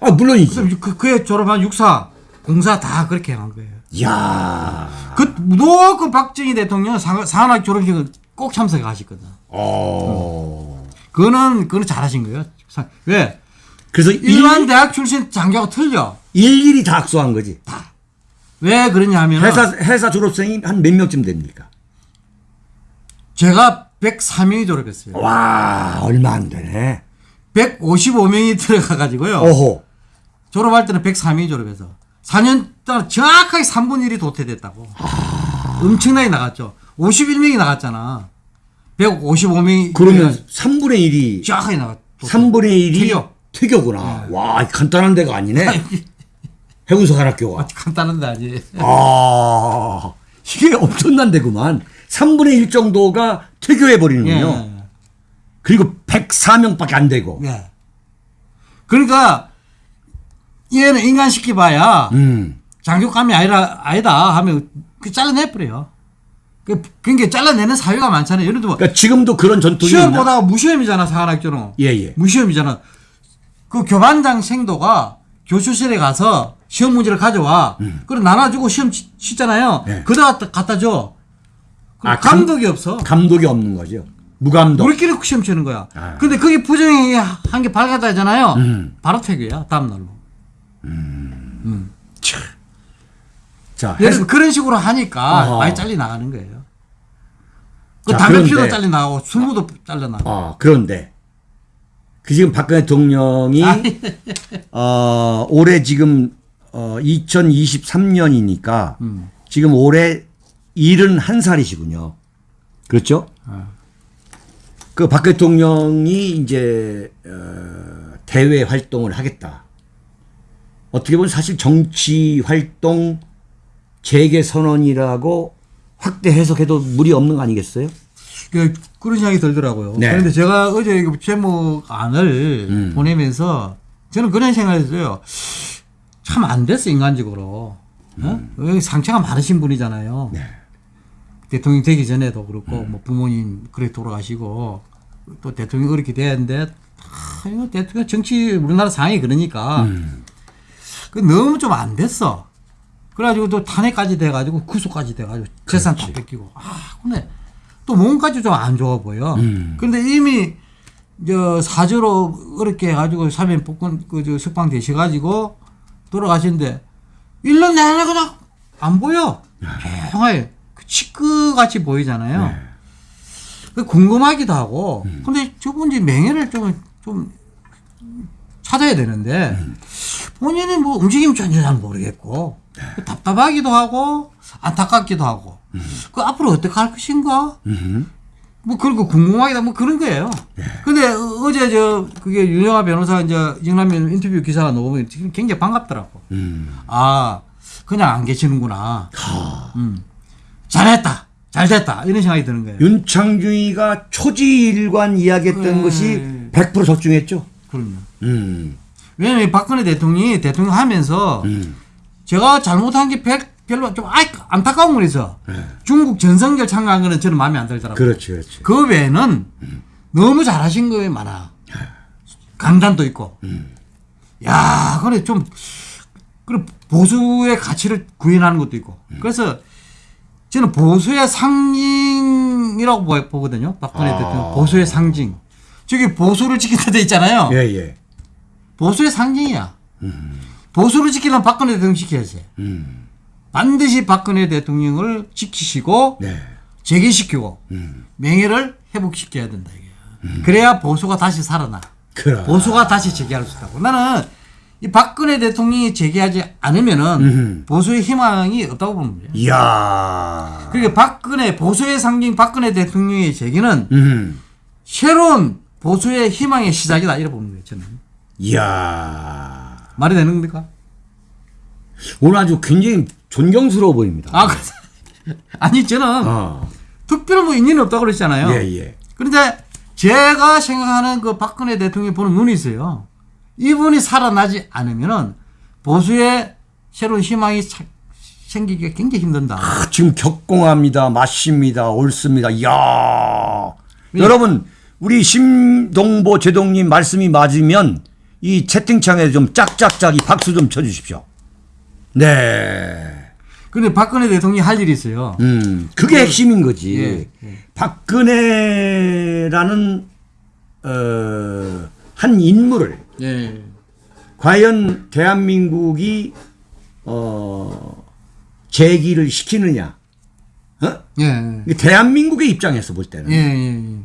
아, 물론이지. 그, 그에 졸업한 육사, 공사 다 그렇게 한 거예요. 이야. 그 무조건 박정희 대통령 산- 산학 졸업식을 꼭 참석하셨거든. 어. 그거는 그거는 잘하신 거예요. 사- 왜? 그래서 일반 일, 대학 출신 장교하고 틀려. 일일이 다 악수한 거지. 왜 그러냐 하면 회사 회사 졸업생이 한 몇 명쯤 됩니까? 제가 103명이 졸업했어요. 와, 얼마 안 되네. 155명이 들어가 가지고요. 어호. 졸업할 때는 103명이 졸업해서 4년 동안 정확하게 3분 1이 도태됐다고. 엄청나게 나갔죠. 51명이 나갔잖아. 155명이 그러면 3분의 1이 정확하게 나갔. 3분의 1이 퇴교. 퇴교구나. 와, 간단한 데가 아니네. 해군사관학교가. 간단한 데 아니에요. 아, 이게 엄청난 데구만. 3분의 1 정도가 퇴교해 버리는군요. 예. 그리고 104명밖에 안 되고. 예. 그러니까 얘는 인간 시켜봐야 음. 장교감이 아니라 아니다 하면 그 잘라내버려요. 그 그러니까 잘라내는 사회가 많잖아요. 예를 들면 그러니까 지금도 그런 전통이 시험? 보다가 무시험이잖아 사관학교는. 예, 예. 무시험이잖아. 그 교반장 생도가 교수실에 가서 시험 문제를 가져와. 그럼 나눠주고 시험 치, 치잖아요. 네. 그다 갖다 갖다 줘. 아, 감- 감독이 없어. 감독이 없는 거죠. 무감독. 우리끼리 시험 치는 거야. 아. 근데 그게 부정이 한개 발각되잖아요. 음. 바로 퇴교야 다음 날로. 자, 예를 들면 그런 식으로 하니까 어허. 많이 잘리 나가는 거예요. 그 자, 담배 피도 잘리 나가고 술무도 잘려 나가고. 아, 그런데 그 지금 박근혜 대통령이 [LAUGHS] 어, 올해 지금 어, 2023년이니까 지금 올해 71살이시군요. 그렇죠? 그박 대통령이 이제 어, 대외 활동을 하겠다. 어떻게 보면 사실 정치 활동 재개 선언이라고 확대 해석해도 무리 없는 거 아니겠어요? 그, 그런 생각이 들더라고요. 네. 그런데 제가 어제 이거 제목안을 음. 보내면서 저는 그런 생각했어요. 참 안 됐어, 인간적으로. 어? 여기 상처가 많으신 분이잖아요. 음. 네. 대통령 되기 전에도 그렇고, 음. 뭐 부모님 그래 돌아가시고, 또 대통령 그렇게 되었는데, 아, 대통령 정치 우리나라 상황이 그러니까, 음. 그 너무 좀 안 됐어. 그래가지고 또 탄핵까지 돼가지고 구속까지 돼가지고 재산 다 뺏기고 아 근데 또 몸까지 좀 안 좋아 보여. 음. 근데 이미 저 사저로 어렵게 해가지고 사면 복권 그저 석방 되셔가지고 돌아가신데 1년 내내 그냥 안 보여. 조용하게 그 치크 같이 보이잖아요. 네. 그 궁금하기도 하고. 음. 근데 저분 이제 명예를 좀 좀 찾아야 되는데 음. 본인이 뭐 움직임 전혀 잘 모르겠고 네. 그 답답하기도 하고 안타깝기도 하고 그 앞으로 어떻게 할 것인가 음. 뭐 그런 거 궁금하기도 뭐 그런 거예요. 근데 어- 어제 저 그게 윤영아 변호사 이제 영남면 인터뷰 기사가 나오면 굉장히 반갑더라고. 음. 아 그냥 안 계시는구나. 음. 잘했다, 잘 됐다 이런 생각이 드는 거예요. 윤창중이가 초지일관 이야기했던 네. 것이 100% 적중했죠. 그럼요. 음. 왜냐면 이 박근혜 대통령이 대통령 하면서 음. 제가 잘못한 게 백- 별로 좀 아이, 안타까운 건 있어. 중국 전성기를 참가한 거는 저는 마음에 안 들더라고요. 네. 그렇지, 그렇지. 그 외에는 너무 잘하신 거에 많아. 강단도 있고. 야, 그래 좀 그래 보수의 가치를 구현하는 것도 있고. 그래서 저는 보수의 상징이라고 보- 보거든요. 박근혜 아. 대통령 보수의 상징. 저기 보수를 지키는 데 있잖아요. 예, 예. 보수의 상징이야. 보수를 지키려면 박근혜 대통령 지켜야지. 음. 반드시 박근혜 대통령을 지키시고 네. 재기시키고 음. 명예를 회복시켜야 된다 이게. 그래야 보수가 다시 살아나. 그래. 보수가 다시 재기할 수 있다고. 나는 이 박근혜 대통령이 재기하지 않으면은 음. 보수의 희망이 없다고 보는 거예요. 이야. 그러니까 박근혜 보수의 상징 박근혜 대통령의 재기는 음. 새로운 보수의 희망의 시작이다 이렇게 보는 거예요. 저는 이야. 말이 되는 겁니까? 오늘 아주 굉장히 존경스러워 보입니다. 아, 그- [LAUGHS] 아니 저는 어. 특별한 뭐 인연이 없다고 그랬잖아요. 예, 예. 그런데 제가 생각하는 그 박근혜 대통령이 보는 눈이 있어요. 이분이 살아나지 않으면은 보수의 새로운 희망이 차- 생기기가 굉장히 힘든다. 아, 지금 격공합니다. 맞습니다. 옳습니다. 이야. 예. 여러분, 우리 심동보 제동님 말씀이 맞으면 이 채팅창에 좀 짝짝짝이 박수 좀 쳐주십시오. 네. 근데 박근혜 대통령이 할 일이 있어요. 음, 그게 핵심인 거지. 예, 예. 박근혜라는 어, 한 인물을 예. 과연 대한민국이 어, 재기를 시키느냐? 어? 예. 대한민국의 입장에서 볼 때는 예. 예.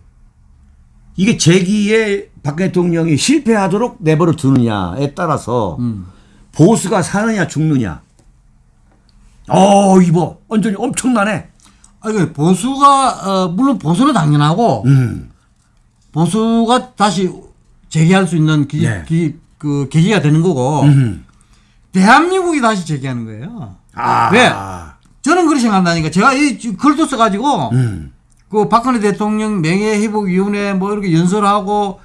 이게 재기에 박 대통령이 실패하도록 내버려 두느냐에 따라서 음. 보수가 사느냐 죽느냐. 어, 이거 완전히 엄청나네. 아, 그 보수가 어, 물론 보수는 당연하고 음, 보수가 다시 재기할 수 있는 기, 네. 기, 그 계기가 되는 거고 음. 대한민국이 다시 재기하는 거예요. 아, 왜? 저는 그렇게 생각한다니까. 제가 이 글도 써가지고 음, 그 박근혜 대통령 명예회복위원회 뭐 이렇게 연설하고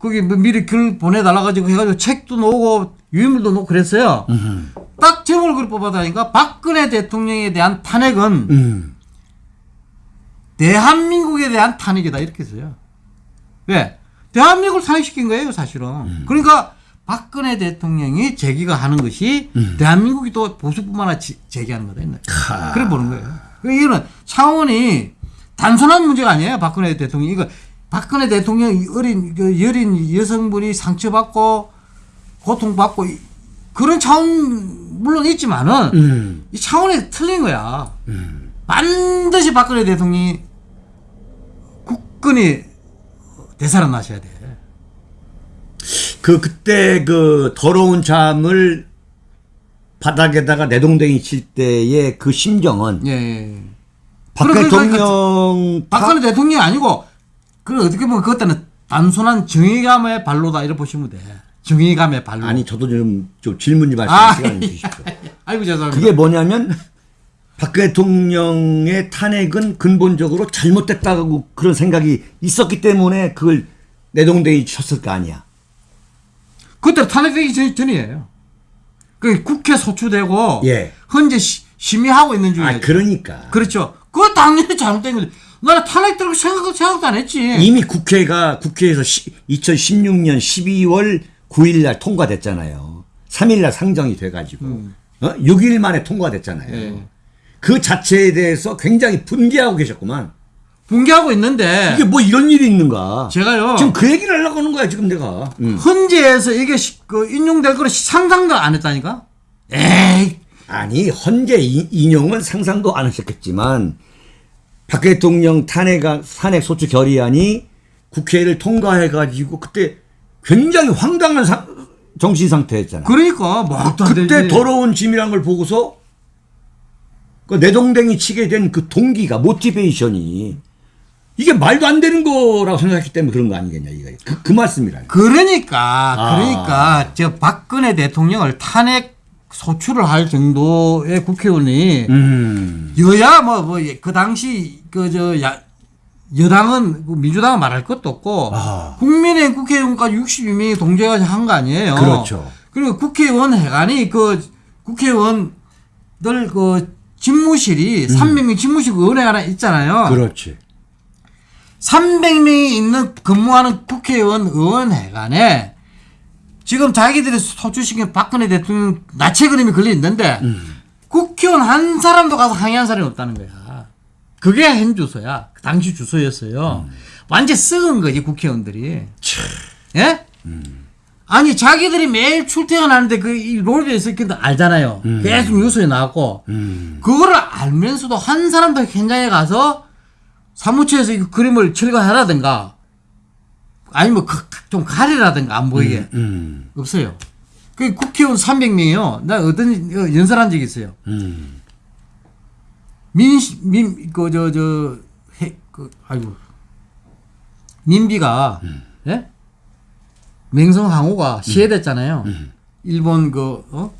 거기 뭐 미리 글 보내달라 가지고 해가지고 책도 놓고 유인물도 놓고 그랬어요. 음, 딱 제목을 그렇게 뽑아다니까 박근혜 대통령에 대한 탄핵은 음. 대한민국에 대한 탄핵이다 이렇게 써요. 왜? 대한민국을 탄핵시킨 거예요 사실은. 음. 그러니까 박근혜 대통령이 제기가 하는 것이 음. 대한민국이 또 보수뿐만 아니라 지- 제기하는 거다. 하. 그래 보는 거예요. 그러니까 이거는 차원이 단순한 문제가 아니에요. 박근혜 대통령 이거 박근혜 대통령 어린 그 여린 여성분이 상처받고 고통받고 이- 그런 차원 물론 있지만은 음. 이 차원이 틀린 거야. 반드시 박근혜 대통령이 굳건히 되살아나셔야 돼. 그 그때 그 더러운 잠을 바닥에다가 내동댕이 칠 때의 그 심정은 예. 예. 박 그래, 그러니까 대통령 박근혜 대통령이 아니고 그 어떻게 보면 그것들은 단순한 정의감의 발로다 이렇게 보시면 돼. 정의감의 발로. 아니 저도 좀, 좀 질문 좀 아, 있는 시간을 주십시오. 아이고 죄송합니다. 그게 뭐냐면 박 대통령의 탄핵은 근본적으로 잘못됐다고 그런 생각이 있었기 때문에 그걸 내동댕이 쳤을 거 아니야. 그때 탄핵되기 전, 전이에요. 그 국회 소추되고 예. 현재 시, 심의하고 있는 중이에요. 아, 그러니까. 그렇죠. 그거 당연히 잘못된 거지. 나는 탄핵되고 생각, 생각도 안 했지. 이미 국회가 국회에서 시, 2016년 12월 9일 날 통과됐잖아요. 3일 날 상정이 돼가지고 어? 6일 만에 통과됐잖아요. 예. 그 자체에 대해서 굉장히 분개하고 계셨구만. 붕괴하고 있는데 이게 뭐 이런 일이 있는가? 제가요. 지금 그 얘기를 하려고 하는 거야 지금 내가. 음. 헌재에서 이게 시- 그 인용될 거를 상상도 안 했다니까? 에이, 아니 헌재 이- 인용은 상상도 안 하셨겠지만 박 대통령 탄핵 탄핵 소추 결의안이 국회를 통과해가지고 그때 굉장히 황당한 사- 정신 상태였잖아. 그러니까 말도 안 되지. 그때 더러운 짐이란 걸 보고서 그 내동댕이 치게 된 그 동기가 모티베이션이 이게 말도 안 되는 거라고 생각했기 때문에 그런 거 아니겠냐 이거 그, 그 말씀이라. 그러니까 아. 그러니까 저 박근혜 대통령을 탄핵 소추를 할 정도의 국회의원이 음. 여야 뭐뭐그 당시 그 저 여당은 그 민주당은 말할 것도 없고 아. 국민의 국회의원까지 62명이 동조해서 한 거 아니에요. 그렇죠. 그리고 국회의원 회관이 그 국회의원들 그 집무실이 300명 집무실 그 은행 하나 있잖아요. 음. 그렇지. 300명이 있는 근무하는 국회의원 의원회관에 지금 자기들이 소추시킨 박근혜 대통령 나체 그림이 걸려 있는데 음. 국회의원 한 사람도 가서 항의한 사람이 없다는 거야. 그게 현 주소야. 그 당시 주소였어요. 음. 완전 썩은 거지 국회의원들이. 예? 아니 자기들이 매일 출퇴근하는데 그이 롤에 있었긴 알잖아요. 계속 뉴스에 나왔고 음. 그거를 알면서도 한 사람도 현장에 가서 사무처에서 이 그림을 철거하라든가 아니면 그- 좀 가리라든가 안 보이게 음. 없어요. 그 국회의원 300명이요. 나 어떤 어, 연설한 적이 있어요. 음. 민, 민, 그, 저, 저, 해, 그, 아이고. 민비가, 예? 맹성항우가 시해됐잖아요. 일본 그, 어?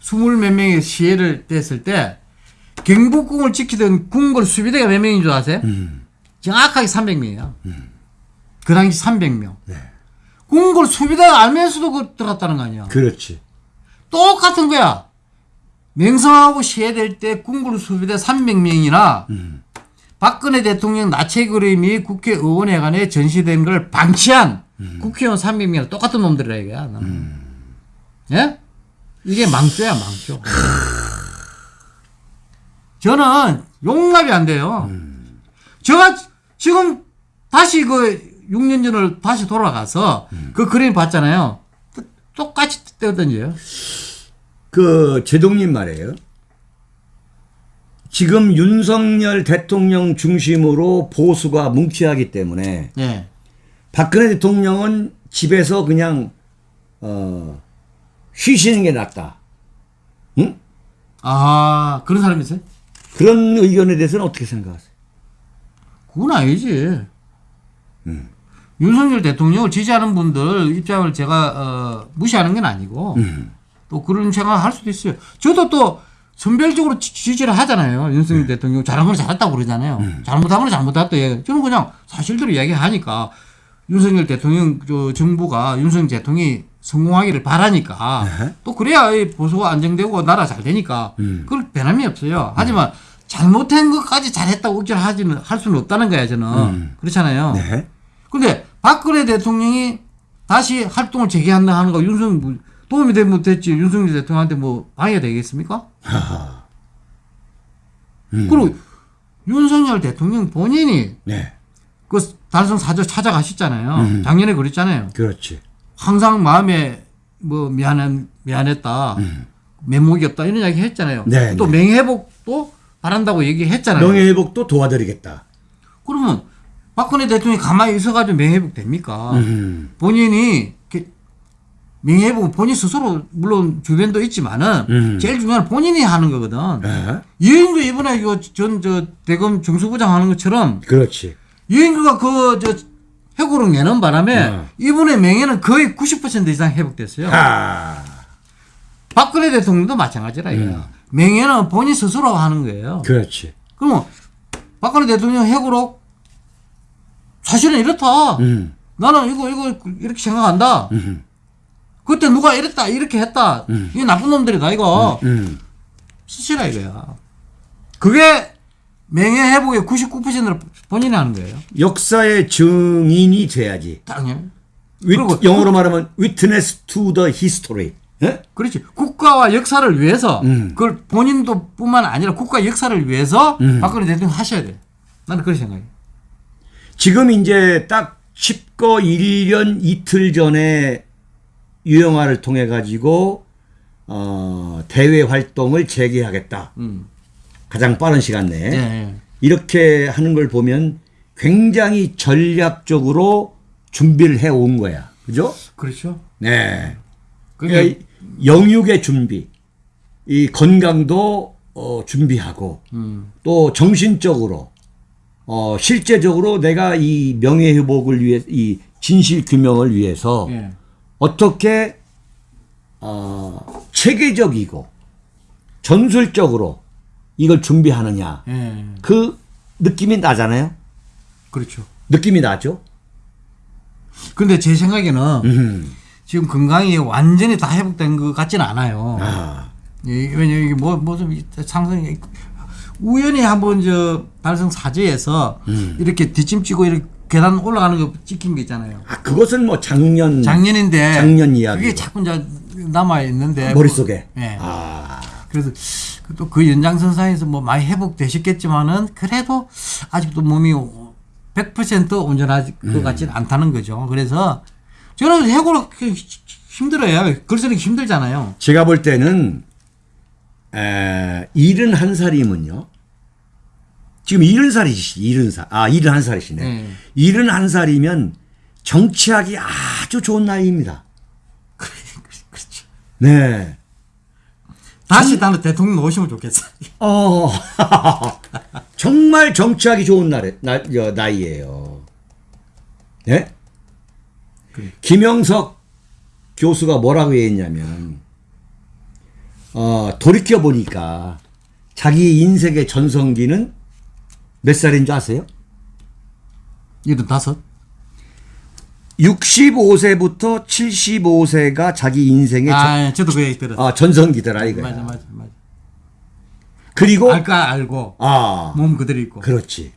스물 몇 명이 시해를 됐을 때, 경복궁을 지키던 궁궐 수비대가 몇 명인 줄 아세요? 정확하게 300명이야. 그 당시 300명. 궁궐 수비대가 알면서도 그 들어갔다는 거 아니야. 그렇지. 똑같은 거야. 명성하고 시해될 때 궁궐 수비대 300명이나 박근혜 대통령 나체 그림이 국회의원회관에 전시된 걸 방치한 국회의원 300명이랑 똑같은 놈들이라 이거야. 나는. 예? 이게 망조야 망조. 저는 용납이 안 돼요. 제가 지금 다시 그 6년 전을 다시 돌아가서 그 그림 봤잖아요. 또- 똑같이 떼어던져요. 그 제동님 말이에요. 지금 윤석열 대통령 중심으로 보수가 뭉치하기 때문에 예. 박근혜 대통령은 집에서 그냥 어 쉬시는 게 낫다. 응? 아, 그런 사람이 있어요? 그런 의견에 대해서는 어떻게 생각하세요? 그건 아니지. 윤석열 대통령을 지지하는 분들 입장을 제가 어, 무시하는 건 아니고 또 그런 생각할 수도 있어요. 저도 또 선별적으로 지- 지지를 하잖아요. 윤석열 대통령 잘한 건 잘했다고 그러잖아요. 잘못한 건 잘못했다 얘기. 저는 그냥 사실대로 이야기하니까 윤석열 대통령 저 정부가 윤석열 대통령이 성공하기를 바라니까 또 그래야 이 보수가 안정되고 나라 잘 되니까 그걸 변함이 없어요. 하지만 잘못한 것까지 잘했다고 억지로 하지는 할 수는 없다는 거야 저는 그렇잖아요. 네. 근데 박근혜 대통령이 다시 활동을 재개한다 하는 거 윤석 뭐 도움이 되면 못했지 윤석열 대통령한테 뭐 방해가 되겠습니까? [LAUGHS] 그리고 윤석열 대통령 본인이 네. 그 달성 사저 찾아가셨잖아요. 작년에 그랬잖아요. 그렇지. 항상 마음에 뭐 미안한 미안했다. 면목이 없다 이런 이야기 했잖아요. 네, 또 네. 명예회복도 바란다고 얘기했잖아요. 명예회복도 도와드리겠다. 그러면 박근혜 대통령이 가만히 있어가지고 명예회복 됩니까? 음. 본인이 이렇게 명예회복은 본인 스스로 물론 주변도 있지만은 음. 제일 중요한 건 본인이 하는 거거든. 네. 이인규 이번에 이전저 대검 정수부장 하는 것처럼 그렇지. 이인규가 그저 해고를 내는 바람에 네. 이분의 명예는 거의 90% 이상 회복됐어요. 아. 박근혜 대통령도 마찬가지라 이거야. 명예는 본인 스스로 하는 거예요. 그렇지. 그러면 박근혜 대통령 핵으로 사실은 이렇다. 음. 나는 이거 이거 이렇게 생각한다. 음. 그때 누가 이랬다 이렇게 했다. 이게 나쁜 놈들이다 이거. 음. 수시라 이거야. 그게 명예 회복의 99%를 본인이 하는 거예요. 역사의 증인이 돼야지. 당연히. 위, 그리고 영어로 말하면 witness to the history. 예? 그렇지. 국가와 역사를 위해서 음. 그걸 본인도 뿐만 아니라 국가 역사를 위해서 음. 박근혜 대통령 하셔야 돼. 나는 그렇게 생각해. 지금 이제 딱 10거 1년 이틀 전에 유영아를 통해 가지고 어, 대외 활동을 재개하겠다. 음. 가장 빠른 시간 내에 예, 예. 이렇게 하는 걸 보면 굉장히 전략적으로 준비를 해 온 거야. 그죠? 그렇죠. 네. 그러니까 그러니까 영육의 준비, 이 건강도 어, 준비하고 음. 또 정신적으로 어, 실제적으로 내가 이 명예 회복을 위해 이 진실 규명을 위해서 예. 어떻게 어, 체계적이고 전술적으로 이걸 준비하느냐 예. 그 느낌이 나잖아요. 그렇죠. 느낌이 나죠. 근데 제 생각에는 음. 지금 건강이 완전히 다 회복된 것 같지는 않아요. 아, 예, 왜냐 이게 뭐뭐좀 상승 우연히 한번 저 달성 사제에서 음. 이렇게 뒷짐지고 이렇게 계단 올라가는 거 찍힌 게 있잖아요. 아, 그것은 뭐 작년 작년인데 음. 작년 이야기. 그게 자꾸 이제 남아 있는데 머릿속에. 예. 아, 그래서 또 그 연장선상에서 뭐 많이 회복되셨겠지만은 그래도 아직도 몸이 100% 온전할 것 음. 같지는 않다는 거죠. 그래서 저는 해고로 힘들어요. 글 쓰기 힘들잖아요. 제가 볼 때는 에, 71살이면요. 지금 70살이시, 70살. 아, 71살이시네. 네. 71살이면 정치하기 아주 좋은 나이입니다. [LAUGHS] 그렇죠. 네. 다시 나는 대통령 오시면 좋겠어. 어, [LAUGHS] 정말 정치하기 좋은 날에, 나, 여, 나이예요. 네? 그래. 김영석 교수가 뭐라고 했냐면, 어, 돌이켜 보니까 자기 인생의 전성기는 몇 살인 줄 아세요? 이든 다섯. 65세부터 75세가 자기 인생의 전, 아, 저도 그 얘기 들었어. 아, 전성기더라 이거야. 맞아, 맞아, 맞아. 그리고 알까 알고 아, 몸 그대로 있고. 그렇지.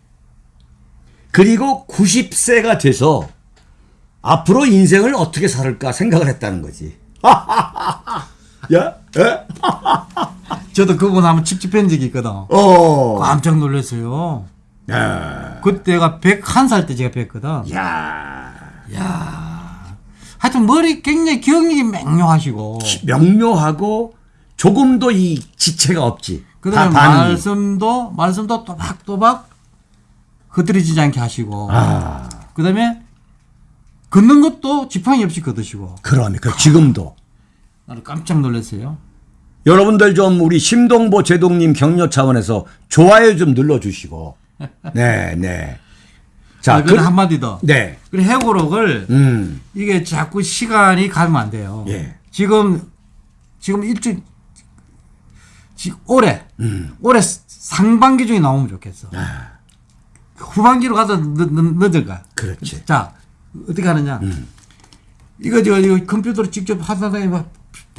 그리고 90세가 돼서 앞으로 인생을 어떻게 살을까 생각을 했다는 거지. [LAUGHS] 야, 에? [LAUGHS] 저도 그분 한번 찝찝한 적이 있거든. 어, 깜짝 놀랐어요. 야, 그때가 101살 때 제가 뵀거든. 야, 하여튼 머리 굉장히 기억력이 맹렬하시고 명료하고 조금도 이 지체가 없지. 그다음에. 말씀도 말씀도 또박또박 흐트러지지 않게 하시고 아, 그다음에 걷는 것도 지팡이 없이 걷으시고 그러네. 그 지금도. 나는 깜짝 놀랐어요. 여러분들 좀 우리 심동보 제동님 격려 차원에서 좋아요 좀 눌러주시고. [LAUGHS] 네, 네. 자, 자, 그 한마디 더. 네. 그리고 해고록을 음, 이게 자꾸 시간이 가면 안 돼요. 예. 지금 지금 일주 지 올해 음. 올해 상반기 중에 나오면 좋겠어. 아. 후반기로 가서 늦, 늦을까? 그렇지. 자 어떻게 하느냐? 음. 이거 저 이거 컴퓨터로 직접 하다 보면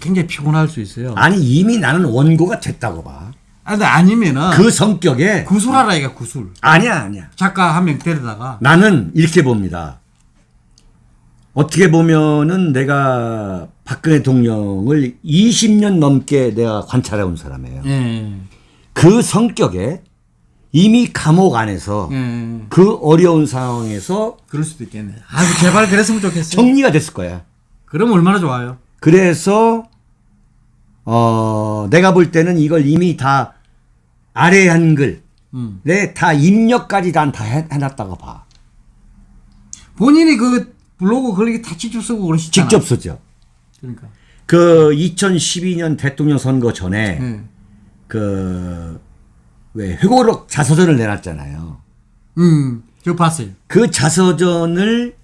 굉장히 피곤할 수 있어요. 아, 아니 이미 나는 원고가 됐다고 봐. 근데 아니면은 그 성격에 구술하라 이가 구술. 아니야 아니야. 작가 한 명 데려다가 나는 이렇게 봅니다. 어떻게 보면은 내가 박근혜 대통령을 20년 넘게 내가 관찰해 온 사람이에요. 예. 그 성격에 이미 감옥 안에서 예. 그 어려운 상황에서 그럴 수도 있겠네. 아, 제발 그랬으면 좋겠어요. 정리가 됐을 거야. 그럼 얼마나 좋아요. 그래서 어 내가 볼 때는 이걸 이미 다 아래 한글에 음. 다 입력까지 난 다 해놨다고 봐. 본인이 그 블로그 걸리기 다 직접 쓰고 그러시잖아. 직접 쓰죠. 그러니까. 그 2012년 대통령 선거 전에 예. 그왜 회고록 자서전을 내놨잖아요. 음, 저 봤어요. 그 자서전을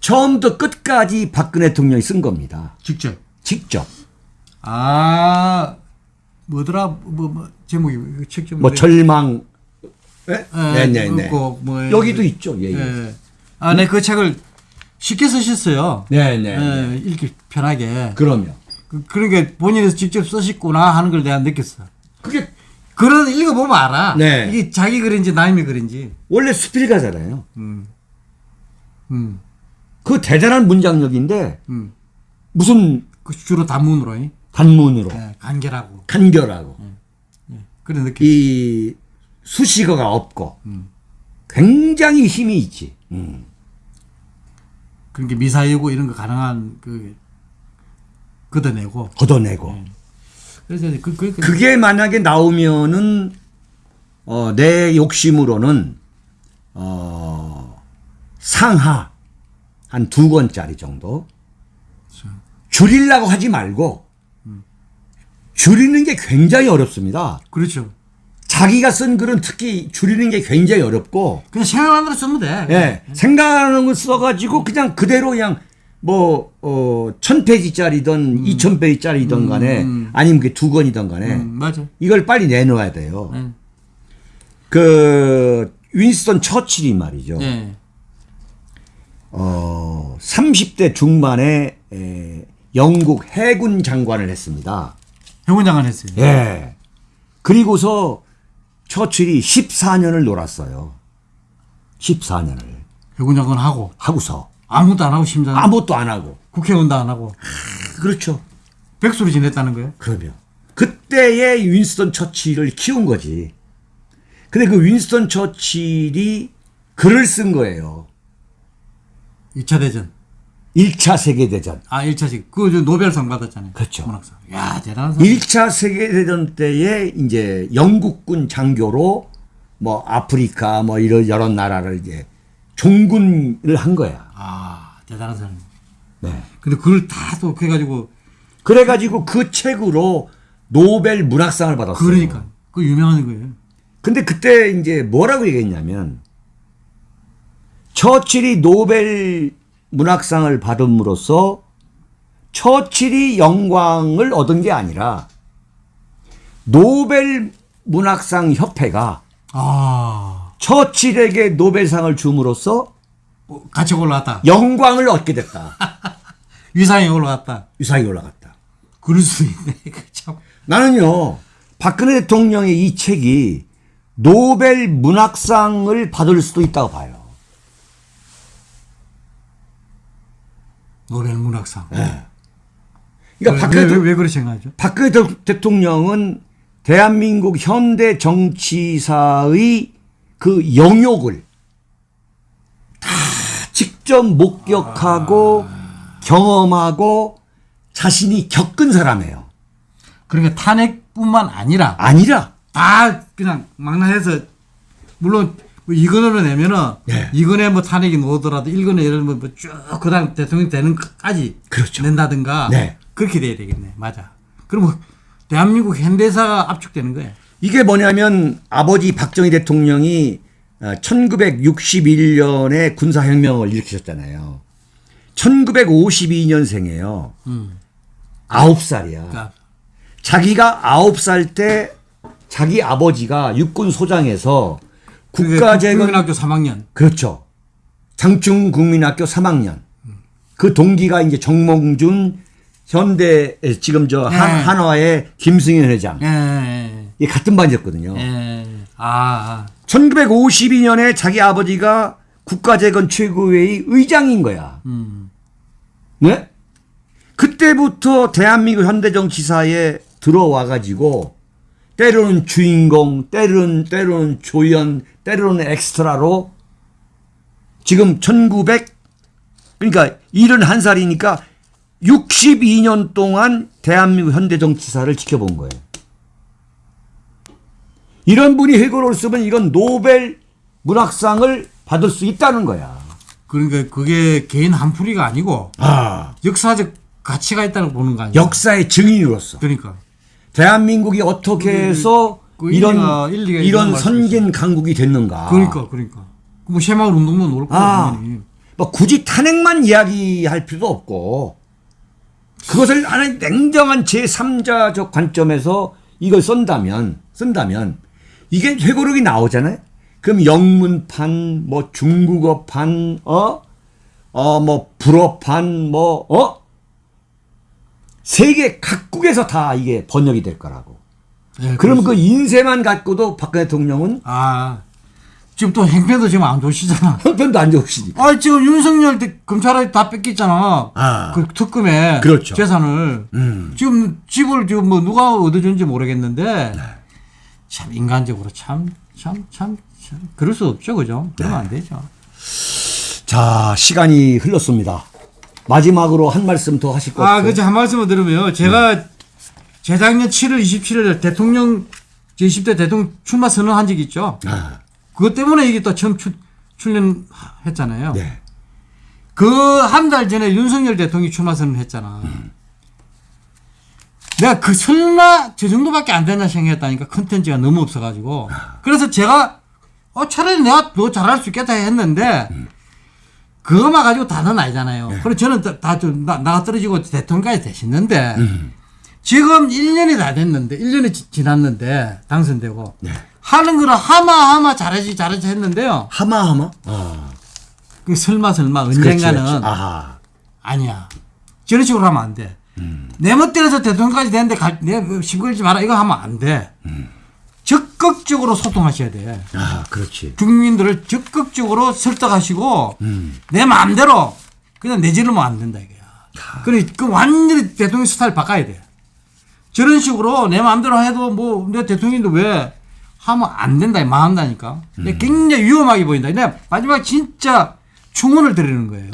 처음부터 끝까지 박근혜 대통령이 쓴 겁니다. 직접. 직접. 아, 뭐더라 뭐, 뭐 제목이 책 제목이 뭐 절망. 네? 예, 네네네. 그거 뭐 여기도 있죠. 예, 예. 예. 아, 네, 그 책을 쉽게 쓰셨어요. 네네. 예, 읽기 편하게. 그러면 그, 그러니까 본인이 직접 쓰셨구나 하는 걸 내가 느꼈어. 그게 글은 읽어보면 알아. 네. 이게 자기 글인지 남의 글인지. 원래 수필가잖아요. 음, 그 대단한 문장력인데 음. 무슨 그 주로 단문으로, 이? 단문으로 예, 간결하고. 간결하고 그런 느낌. 이 수식어가 없고 굉장히 힘이 있지. 음. 그러니까 미사여고 이런 거 가능한 그, 걷어내고. 걷어내고. 그래서 그, 그, 그, 그게 만약에 나오면은 어, 내 욕심으로는 어, 상하 한 두 권짜리 정도 줄이려고 하지 말고 줄이는 게 굉장히 어렵습니다. 그렇죠. 자기가 쓴 글은 특히 줄이는 게 굉장히 어렵고 그냥 생각하는 대로 쓰면 돼. 예, 생각하는 걸 써가지고 그냥 그대로 그냥 뭐, 어, 천 페이지짜리든 이천 페이지짜리든 간에 아니면 그게 두 권이든 간에 음, 맞아. 이걸 빨리 내놓아야 돼요. 네. 그, 윈스턴 처칠이 말이죠. 예. 어, 30대 중반에 에, 영국 해군 장관을 했습니다. 해군 장관 했어요. 예. 그리고서 처칠이 14년을 놀았어요. 14년을. 해군 장관 하고 하고서. 아무것도 안 하고 심장 아무것도 안 하고. 국회의원도 안 하고 그렇죠. 백수로 지냈다는 거예요. 그러면. 그때의 윈스턴 처칠을 키운 거지. 근데 그 윈스턴 처칠이 글을 쓴 거예요. 2차 대전. 1차 세계대전. 아, 1차식. 그거 저 노벨상 받았잖아요. 그렇죠. 문학상. 야, 대단한 사람. 1차 세계대전 때에 이제 영국군 장교로 뭐 아프리카 뭐 이런 여러 나라를 이제 종군을 한 거야. 아, 대단한 사람. 네. 근데 그걸 다또 그래가지고 그래가지고 그 책으로 노벨 문학상을 받았어요. 그러니까 그 유명한 거예요. 근데 그때 이제 뭐라고 얘기했냐면 처칠이 노벨 문학상을 받음으로써 처칠이 영광을 얻은 게 아니라 노벨 문학상 협회가 아, 처칠에게 노벨상을 줌으로써 뭐 같이 올라갔다. 영광을 얻게 됐다. [LAUGHS] 위상이 올라갔다. 유상이 올라갔다. 그럴 수 있네. [LAUGHS] 그 참. 나는요, 박근혜 대통령의 이 책이 노벨 문학상을 받을 수도 있다고 봐요. 노벨 문학상. 그러니까 왜, 박근혜, 왜, 대- 왜, 왜 그렇게 생각하죠? 박근혜 대- 대통령은 대한민국 현대 정치사의 그 영역을 다 직접 목격하고 경험하고 자신이 겪은 사람이에요. 그러니까 탄핵뿐만 아니라 아니라 다 그냥 망라해서 물론 뭐 이건으로 내면은 네. 이건에 뭐 탄핵이 나오더라도 일건에 예를 들면 뭐쭉 그다음 대통령 되는 것까지 그렇죠. 낸다든가 네. 그렇게 돼야 되겠네. 맞아. 그러면 대한민국 현대사가 압축되는 거예요. 이게 뭐냐면 아버지 박정희 대통령이 1961년에 군사혁명을 일으키셨잖아요. 1952년생이에요. 아홉 살이야. 그러니까 자기가 아홉 살때 자기 아버지가 육군 소장에서 국가재건 국민학교 3학년. 그렇죠. 장충 국민학교 3학년. 그 동기가 이제 정몽준 현대 지금 저 한, 네. 한 화의 김승현 회장. 예, 예, 이 같은 반이었거든요. 아, 아. 1952년에 자기 아버지가 국가재건 최고회의 의장인 거야. 음. 네? 그때부터 대한민국 현대정치사에 들어와 가지고 때로는 주인공, 때로는 때로는 조연, 때로는 엑스트라로 지금 1900 그러니까 71살이니까 62년 동안 대한민국 현대 정치사를 지켜본 거예요. 이런 분이 회고를 쓰면 이건 노벨 문학상을 받을 수 있다는 거야. 그러니까 그게 개인 한풀이가 아니고 아, 역사적 가치가 있다는 거 보는 거 아니에요? 역사의 증인으로서 그러니까. 대한민국이 어떻게 해서 그 이런 일리가- 일리가 이런. 선진 강국이 됐는가? 그러니까, 그러니까. 뭐 새마을 운동도 놓을 거야, 아, 당연히. 뭐 굳이 탄핵만 이야기할 필요도 없고 그것을 하나의 냉정한 제3자적 관점에서 이걸 쓴다면 쓴다면 이게 회고록이 나오잖아요. 그럼 영문판, 뭐 중국어판, 어, 어, 뭐 불어판, 뭐 어, 세계 각국에서 다 이게 번역이 될 거라고. 예, 그러면 그 인쇄만 갖고도 박근혜 대통령은 아 지금 또 행패도 지금 안 좋으시잖아. 형편도 안 좋으시니. 아 지금 윤석열 대- 검찰에 다 뺏겼잖아. 아. 그 특검에 그렇죠. 재산을 음. 지금 집을 지금 뭐 누가 얻어준지 모르겠는데 네. 참 인간적으로 참 참 참 참 그럴 수 없죠, 그죠? 그러면 네. 안 되죠. 자 시간이 흘렀습니다. 마지막으로 한 말씀 더 하실 것 아, 같아요. 그죠. 한 말씀을 들으면 제가 재작년 7월 27일 대통령 제20대 대통령 출마 선언한 적이 있죠. 아, 그것 때문에 이게 또 처음 출, 출연했잖아요. 네. 그 한 달 전에 윤석열 대통령이 출마 선언했잖아. 내가 그 설마 저 정도밖에 안 되나 생각했다니까 컨텐츠가 너무 없어가지고. 그래서 제가 어 차라리 내가 더 잘할 수 있겠다 했는데 그거만 가지고 다는 아니잖아요. 그래서 저는 다좀 나가 떨어지고 대통령까지 되셨는데 지금 1년이 다 됐는데 1년이 지, 지났는데 당선되고 네. 하는 거를 하마하마 잘하지 잘하지 했는데요. 하마하마. 아, 그 설마 설마 그렇지, 언젠가는 그렇지. 아하. 아니야. 저런 식으로 하면 안 돼. 내 멋대로서 대통령까지 되는데 갈, 내 시끌지 마라. 이거 하면 안 돼. 적극적으로 소통하셔야 돼. 아, 그렇지. 국민들을 적극적으로 설득하시고 음. 내 마음대로 그냥 내지르면 안 된다 이거야. 그래 그 완전히 대통령 스타일 바꿔야 돼. 저런 식으로 내 마음대로 해도 뭐 내 대통령인데 왜 하면 안 된다 이 마음다니까. 근데 굉장히 위험하게 보인다. 근데 마지막 진짜 충원을 드리는 거예요.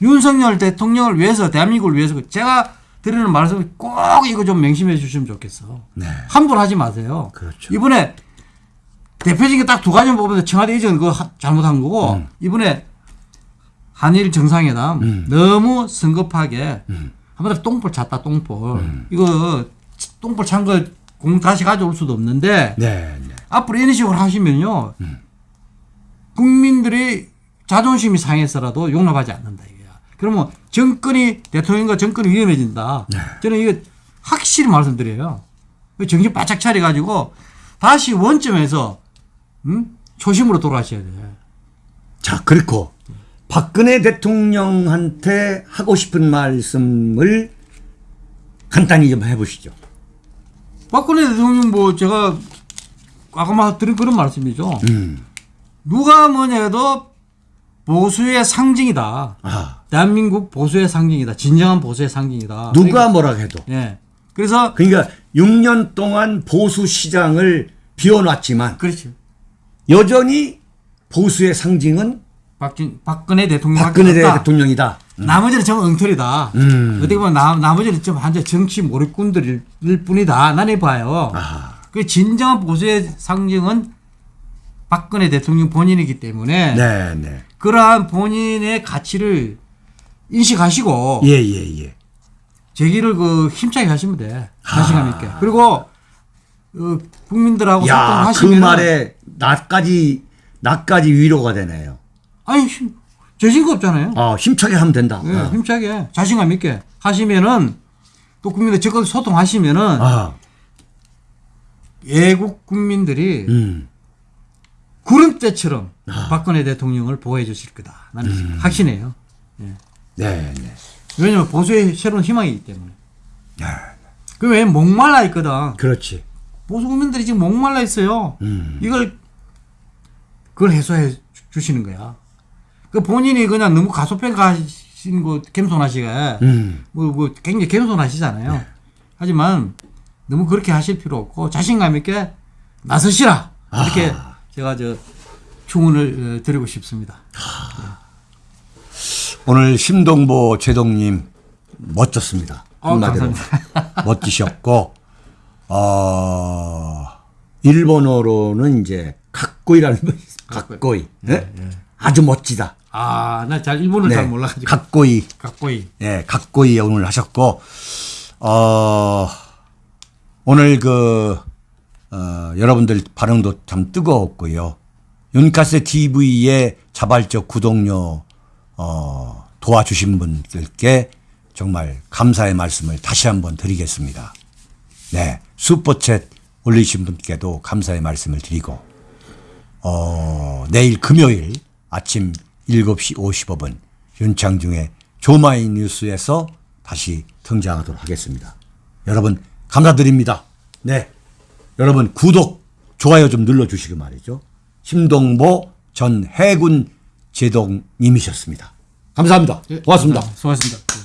윤석열 대통령을 위해서 대한민국을 위해서 제가 드리는 말씀 꼭 이거 좀 명심해 주시면 좋겠어. 네. 함부로 하지 마세요. 그렇죠. 이번에 대표적인 딱 두 가지만 보면 청와대 이전 그거 하- 잘못한 거고 음. 이번에 한일 정상회담 너무 성급하게 한마디로 똥볼 찼다 똥볼 음. 이거 똥볼 찬 거 공 다시 가져올 수도 없는데 네, 네. 앞으로 이런 식으로 하시면요 국민들이 자존심이 상해서라도 용납하지 않는다 이거야. 그러면 정권이 대통령과 정권이 위험해진다. 저는 이거 확실히 말씀드려요. 정신 바짝 차려가지고 다시 원점에서 음? 초심으로 돌아가셔야 돼. 자, 그렇고 박근혜 대통령한테 하고 싶은 말씀을 간단히 좀 해보시죠. 박근혜 대통령 뭐 제가 아까 드린 그런 말씀이죠. 음. 누가 뭐냐 해도 보수의 상징이다. 아, 대한민국 보수의 상징이다. 진정한 보수의 상징이다. 누가 뭐라 해도. 예. 그래서 그러니까 6년 동안 보수 시장을 비워놨지만 그렇죠. 여전히 보수의 상징은 박진, 박근혜 대통령 박근혜 대통령이다. 나머지는 좀 엉터리다. 음. 어떻게 보면 나, 나머지는 좀 한자 정치 몰입꾼들일 뿐이다. 나는 봐요. 아, 그 진정한 보수의 상징은 박근혜 대통령 본인이기 때문에 네, 네. 그러한 본인의 가치를 인식하시고 예, 예, 예. 제기를 그 힘차게 하시면 돼. 자신감 있게. 그리고 어, 국민들하고 야, 그 소통하시면 말에 나까지 나까지 위로가 되네요. 아니 힘- 재진거 없잖아요. 아, 힘차게 하면 된다. 예, 아. 힘차게 자신감 있게 하시면은 또 국민들 적극 소통하시면은 아, 애국 국민들이 음. 구름대처럼 아. 박근혜 대통령을 보호해 주실 거다. 나는 음. 확신해요. 네, 네. 왜냐면 보수의 새로운 희망이기 때문에. 아, 그왜 목말라 있거든. 그렇지. 보수 국민들이 지금 목말라 있어요. 음. 이걸 그걸 해소해 주- 주시는 거야. 그 본인이 그냥 너무 가소평가하시는 거 겸손하시게 음. 뭐, 뭐 굉장히 겸손하시잖아요. 네. 하지만 너무 그렇게 하실 필요 없고 자신감 있게 나서시라. 이렇게 제가 저 충원을 어, 드리고 싶습니다. 오늘 심동보 제동님 멋졌습니다. 어, 한마디로 감사합니다. 멋지셨고 어 일본어로는 이제 각고이라는 거 각고이 예? 아주 멋지다. 아, 나 잘 일본을 잘 몰라가지고. 각고이 각고이. 예 각고이 오늘 하셨고 어 오늘 그 어, 여러분들 반응도 참 뜨거웠고요. 윤카세 TV의 자발적 구독료 어, 도와주신 분들께 정말 감사의 말씀을 다시 한번 드리겠습니다. 네. 슈퍼챗 올리신 분께도 감사의 말씀을 드리고 어, 내일 금요일 아침 7시 55분 윤창중의 조마이 뉴스에서 다시 등장하도록 하겠습니다. 여러분 감사드립니다. 네. 여러분 구독, 좋아요 좀 눌러주시기 말이죠. 심동보 전 해군 제동님이셨습니다. 감사합니다. 고맙습니다. 수고하셨습니다.